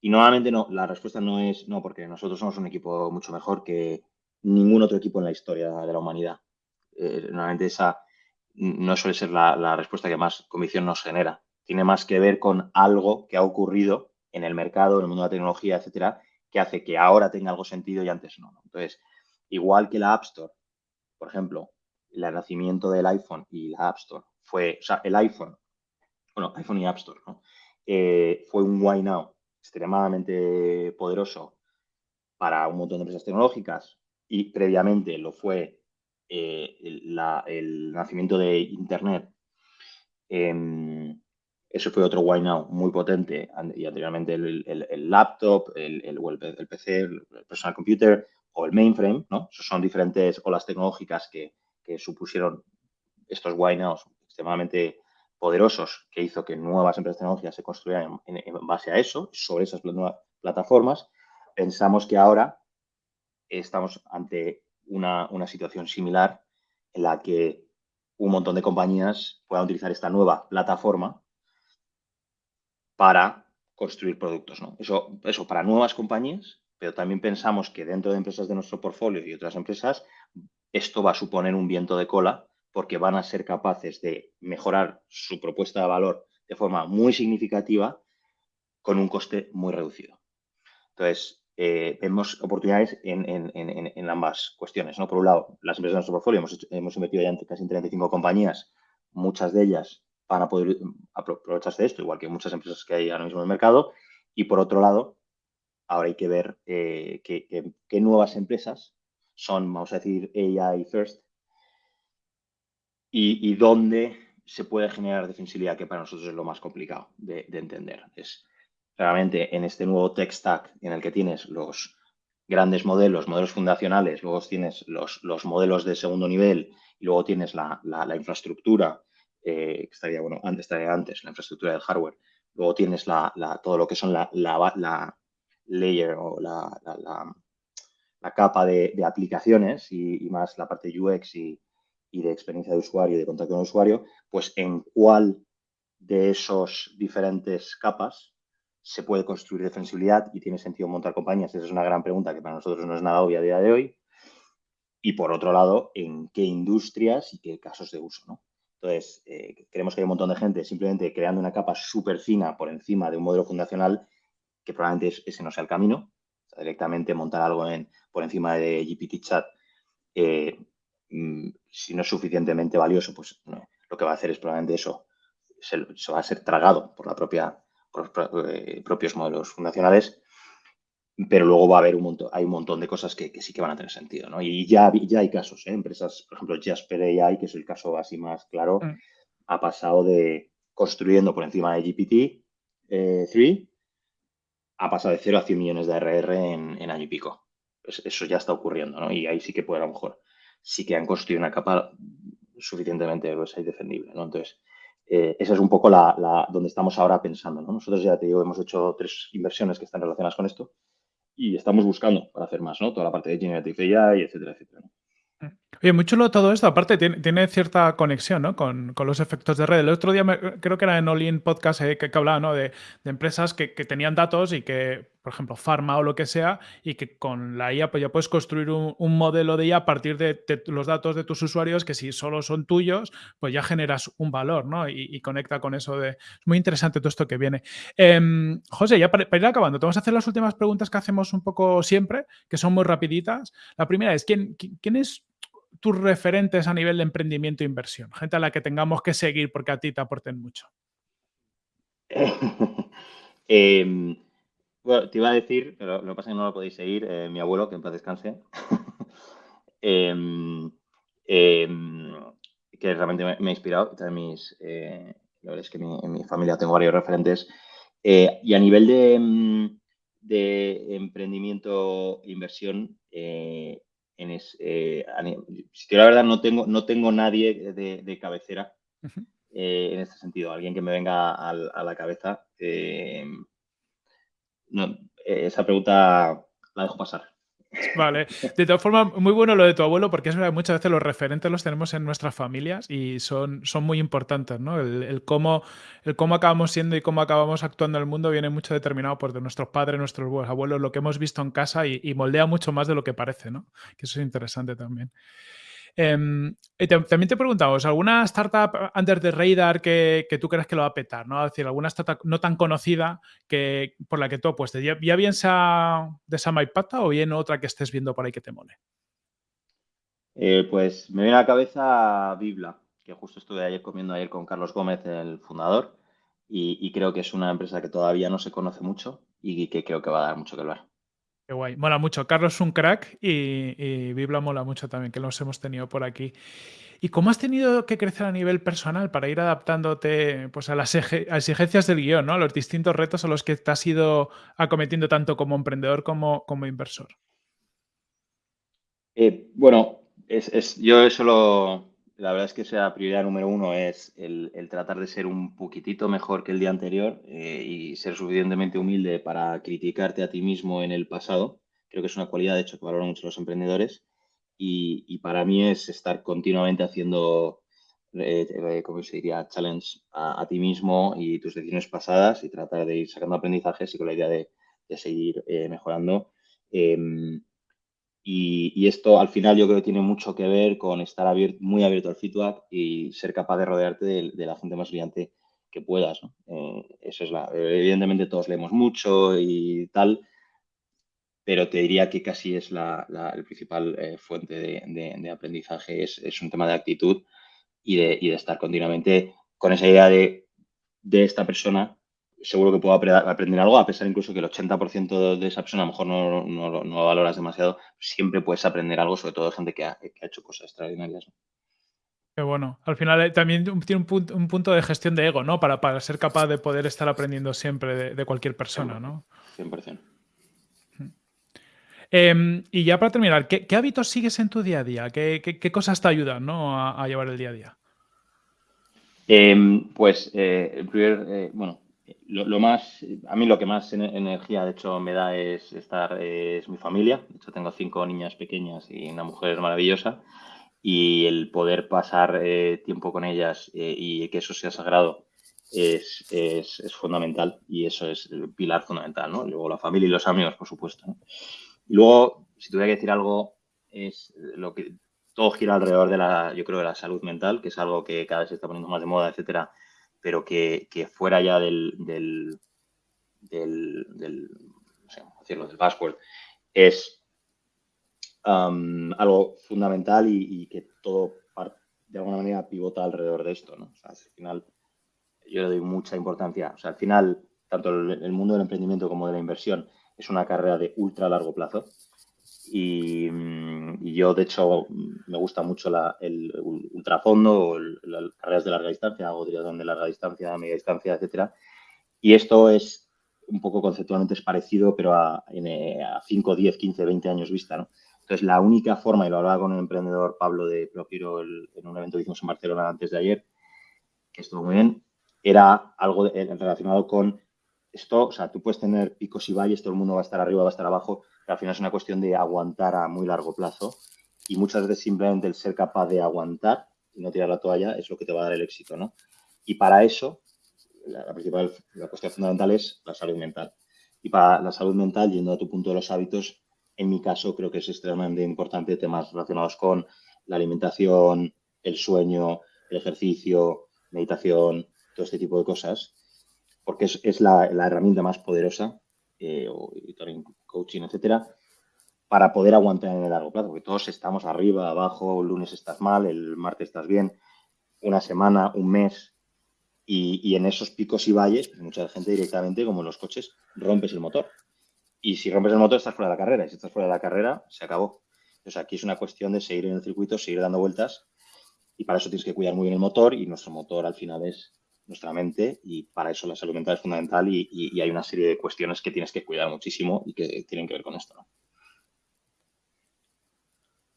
Y normalmente no, la respuesta no es, no, porque nosotros somos un equipo mucho mejor que ningún otro equipo en la historia de la humanidad. Eh, normalmente esa, no suele ser la, respuesta que más convicción nos genera. Tiene más que ver con algo que ha ocurrido en el mercado, en el mundo de la tecnología, etcétera, que hace que ahora tenga algo sentido y antes no. Entonces, igual que la App Store, por ejemplo, el nacimiento del iPhone y la App Store fue, o sea, el iPhone, bueno, iPhone y App Store, ¿no? Eh, fue un why now extremadamente poderoso para un montón de empresas tecnológicas, y previamente lo fue eh, el, nacimiento de Internet. Em, eso fue otro Why Now muy potente y anteriormente el, laptop, el, PC, el personal computer o el mainframe, ¿no? Esos son diferentes olas tecnológicas que, supusieron estos Why Nows extremadamente poderosos que hizo que nuevas empresas tecnológicas se construyeran en, base a eso, sobre esas nuevas plataformas. Pensamos que ahora estamos ante una, una situación similar en la que un montón de compañías puedan utilizar esta nueva plataforma para construir productos. ¿no? Eso, eso para nuevas compañías, pero también pensamos que dentro de empresas de nuestro portfolio y otras empresas, esto va a suponer un viento de cola porque van a ser capaces de mejorar su propuesta de valor de forma muy significativa con un coste muy reducido. Entonces, eh, vemos oportunidades en, ambas cuestiones. ¿no? Por un lado, las empresas de nuestro portfolio hemos, hemos invertido ya en casi 35 compañías, muchas de ellas van a poder aprovecharse de esto, igual que muchas empresas que hay ahora mismo en el mercado. Y por otro lado, ahora hay que ver eh, qué, nuevas empresas son, vamos a decir, AI first, y, dónde se puede generar defensibilidad, que para nosotros es lo más complicado de, entender. Es realmente en este nuevo tech stack en el que tienes los grandes modelos, modelos fundacionales, luego tienes los, los modelos de segundo nivel y luego tienes la, la infraestructura eh, que estaría, bueno, antes estaría antes, la infraestructura del hardware. Luego tienes la, todo lo que son la, la, layer o la, capa de, aplicaciones y, más la parte UX y, de experiencia de usuario y de contacto con el usuario, pues en cuál de esos diferentes capas se puede construir defensibilidad y tiene sentido montar compañías. Esa es una gran pregunta que para nosotros no es nada obvia a día de hoy. Y por otro lado, en qué industrias y qué casos de uso, ¿no? Entonces, eh, creemos que hay un montón de gente simplemente creando una capa súper fina por encima de un modelo fundacional que probablemente ese no sea el camino. directamente montar algo en, por encima de GPT Chat, eh, mm, si no es suficientemente valioso, pues lo que va a hacer es probablemente eso, se, va a ser tragado por, la propia, por los eh, propios modelos fundacionales pero luego va a haber un montón, hay un montón de cosas que, sí que van a tener sentido, ¿no? Y ya, ya hay casos, ¿eh? Empresas, por ejemplo, Jasper AI, que es el caso así más claro, mm. ha pasado de construyendo por encima de GPT-3, eh, ha pasado de 0 a 100 millones de ARR en, año y pico. eso ya está ocurriendo, ¿no? Y ahí sí que puede, a lo mejor, sí que han construido una capa suficientemente gruesa y defendible, ¿no? Entonces, eh, esa es un poco la, donde estamos ahora pensando, ¿no? Nosotros ya te digo, hemos hecho tres inversiones que están relacionadas con esto y estamos buscando para hacer más, ¿no? Toda la parte de Generative AI, etcétera, etcétera. Oye, muy chulo todo esto. Aparte, tiene, cierta conexión ¿no? con, los efectos de red. El otro día creo que era en Olin Podcast eh, que, hablaba ¿no? de, empresas que, tenían datos y que, por ejemplo, Pharma o lo que sea, y que con la IA pues ya puedes construir un, modelo de IA a partir de, los datos de tus usuarios que si solo son tuyos, pues ya generas un valor ¿no? y, conecta con eso de... Es muy interesante todo esto que viene. Em, José, ya para, ir acabando, te vamos a hacer las últimas preguntas que hacemos un poco siempre, que son muy rapiditas. La primera es, ¿quién, quién es tus referentes a nivel de emprendimiento e inversión? Gente a la que tengamos que seguir porque a ti te aporten mucho. Em, bueno, te iba a decir, pero lo que pasa es que no lo podéis seguir, eh, mi abuelo, que en paz descanse, em, em, que realmente me, ha inspirado. Mis, eh, la verdad es que en mi familia tengo varios referentes. Eh, y a nivel de, de emprendimiento e inversión, en eh, si la verdad, no tengo, no tengo nadie de, cabecera eh, en este sentido. Alguien que me venga a, la cabeza. Eh, esa pregunta la dejo pasar. Vale. De todas formas, muy bueno lo de tu abuelo, porque es verdad, muchas veces los referentes los tenemos en nuestras familias y son, son muy importantes, ¿no? El, cómo, el cómo acabamos siendo y cómo acabamos actuando en el mundo viene mucho determinado por nuestros padres, nuestros abuelos, lo que hemos visto en casa y, y moldea mucho más de lo que parece, ¿no? Que eso es interesante también. Em, también te preguntamos, ¿alguna startup under the radar que, tú crees que lo va a petar? ¿no? Es decir, alguna startup no tan conocida que, por la que tú apuestes. ¿Ya, ya bien sea de esa Maipata o bien otra que estés viendo por ahí que te mole? Eh, pues me viene a la cabeza Bibla, que justo estuve ayer comiendo ayer con Carlos Gómez, el fundador, y, creo que es una empresa que todavía no se conoce mucho y que creo que va a dar mucho que hablar. Qué guay. Mola mucho. Carlos es un crack y, y Bibla mola mucho también, que los hemos tenido por aquí. ¿Y cómo has tenido que crecer a nivel personal para ir adaptándote pues, a las exigencias del guion, ¿no? a los distintos retos a los que te has ido acometiendo tanto como emprendedor como, como inversor? Eh, bueno, es, yo eso lo, la verdad es que esa prioridad número uno es el, tratar de ser un poquitito mejor que el día anterior eh, y ser suficientemente humilde para criticarte a ti mismo en el pasado. Creo que es una cualidad, de hecho, que valoran mucho los emprendedores y, para mí es estar continuamente haciendo, eh, eh, ¿cómo se diría?, challenge a, ti mismo y tus decisiones pasadas y tratar de ir sacando aprendizajes y con la idea de, seguir eh, mejorando. Em, y, esto al final yo creo que tiene mucho que ver con estar muy abierto al feedback y ser capaz de rodearte de, la gente más brillante que puedas. eso es la, evidentemente todos leemos mucho y tal, pero te diría que casi es la, el principal eh, fuente de, aprendizaje, es, un tema de actitud y de, y de, estar continuamente con esa idea de, esta persona. Seguro que puedo aprender algo, a pesar incluso que el 80% de esa persona a lo mejor no, no, lo valoras demasiado, siempre puedes aprender algo, sobre todo de gente que ha, hecho cosas extraordinarias. Qué bueno. Al final eh, también tiene un punto, de gestión de ego, ¿no? Para, para, ser capaz de poder estar aprendiendo siempre de, cualquier persona, ¿no? 100%. Em, y ya para terminar, ¿qué, hábitos sigues en tu día a día? ¿Qué, cosas te ayudan a, llevar el día a día? Em, pues, eh, el primer, eh, bueno, lo, más, a mí lo que más energía, de hecho, me da es estar, es mi familia. De hecho, tengo cinco niñas pequeñas y una mujer maravillosa. Y el poder pasar eh, tiempo con ellas y que eso sea sagrado es, fundamental. Y eso es el pilar fundamental, ¿no? Luego la familia y los amigos, por supuesto. Y luego, si tuviera que decir algo, es lo que todo gira alrededor de la, yo creo, de la salud mental, que es algo que cada vez se está poniendo más de moda, etcétera, pero que, fuera ya del, del, del, no sé decirlo, del password, es um, algo fundamental y, que todo de alguna manera pivota alrededor de esto, ¿no? al final yo le doy mucha importancia. O sea, al final, tanto el mundo del emprendimiento como de la inversión es una carrera de ultra largo plazo. Y, mm, yo, de hecho, me gusta mucho el ultrafondo las carreras de larga distancia, hago triatlón de larga distancia, media distancia, etcétera. Y esto es un poco conceptualmente es parecido, pero a, 5, 10, 15, 20 años vista, ¿no? Entonces, la única forma, y lo hablaba con el emprendedor Pablo de Propiro en un evento que hicimos en Barcelona antes de ayer, que estuvo muy bien, era algo relacionado con esto, o sea, tú puedes tener picos y valles, todo el mundo va a estar arriba, va a estar abajo, al final es una cuestión de aguantar a muy largo plazo y muchas veces simplemente el ser capaz de aguantar y no tirar la toalla es lo que te va a dar el éxito, ¿no? Y para eso, la, principal, la cuestión fundamental es la salud mental. Y para la salud mental, yendo a tu punto de los hábitos, en mi caso creo que es extremadamente importante temas relacionados con la alimentación, el sueño, el ejercicio, meditación, todo este tipo de cosas, porque es, la, herramienta más poderosa, eh, o coaching, etcétera, para poder aguantar en el largo plazo, porque todos estamos arriba, abajo, el lunes estás mal, el martes estás bien, una semana, un mes, y, en esos picos y valles, pues mucha gente directamente, como en los coches, rompes el motor. Y si rompes el motor, estás fuera de la carrera, y si estás fuera de la carrera, se acabó. Entonces aquí es una cuestión de seguir en el circuito, seguir dando vueltas, y para eso tienes que cuidar muy bien el motor, y nuestro motor al final es nuestra mente y para eso la salud mental es fundamental y, hay una serie de cuestiones que tienes que cuidar muchísimo y que tienen que ver con esto.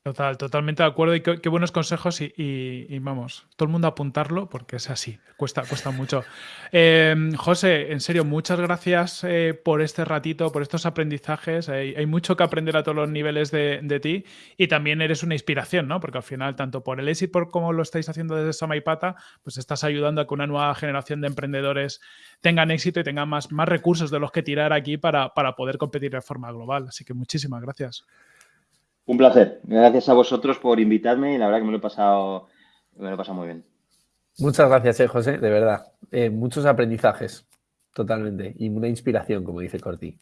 Total, totalmente de acuerdo y qué, buenos consejos y, vamos, todo el mundo apuntarlo porque es así, cuesta, cuesta mucho. Em, José, en serio, muchas gracias eh, por este ratito, por estos aprendizajes. Hay, mucho que aprender a todos los niveles de, ti y también eres una inspiración, ¿no? Porque al final, tanto por el éxito por cómo lo estáis haciendo desde Samaipata, pues estás ayudando a que una nueva generación de emprendedores tengan éxito y tengan más, más recursos de los que tirar aquí para, para poder competir de forma global. Así que muchísimas gracias. Un placer. Gracias a vosotros por invitarme y la verdad que me lo he pasado, me lo he pasado muy bien. Muchas gracias, eh, José, de verdad. Eh, muchos aprendizajes, totalmente. Y una inspiración, como dice Corti.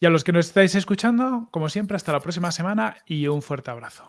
Y a los que nos estáis escuchando, como siempre, hasta la próxima semana y un fuerte abrazo.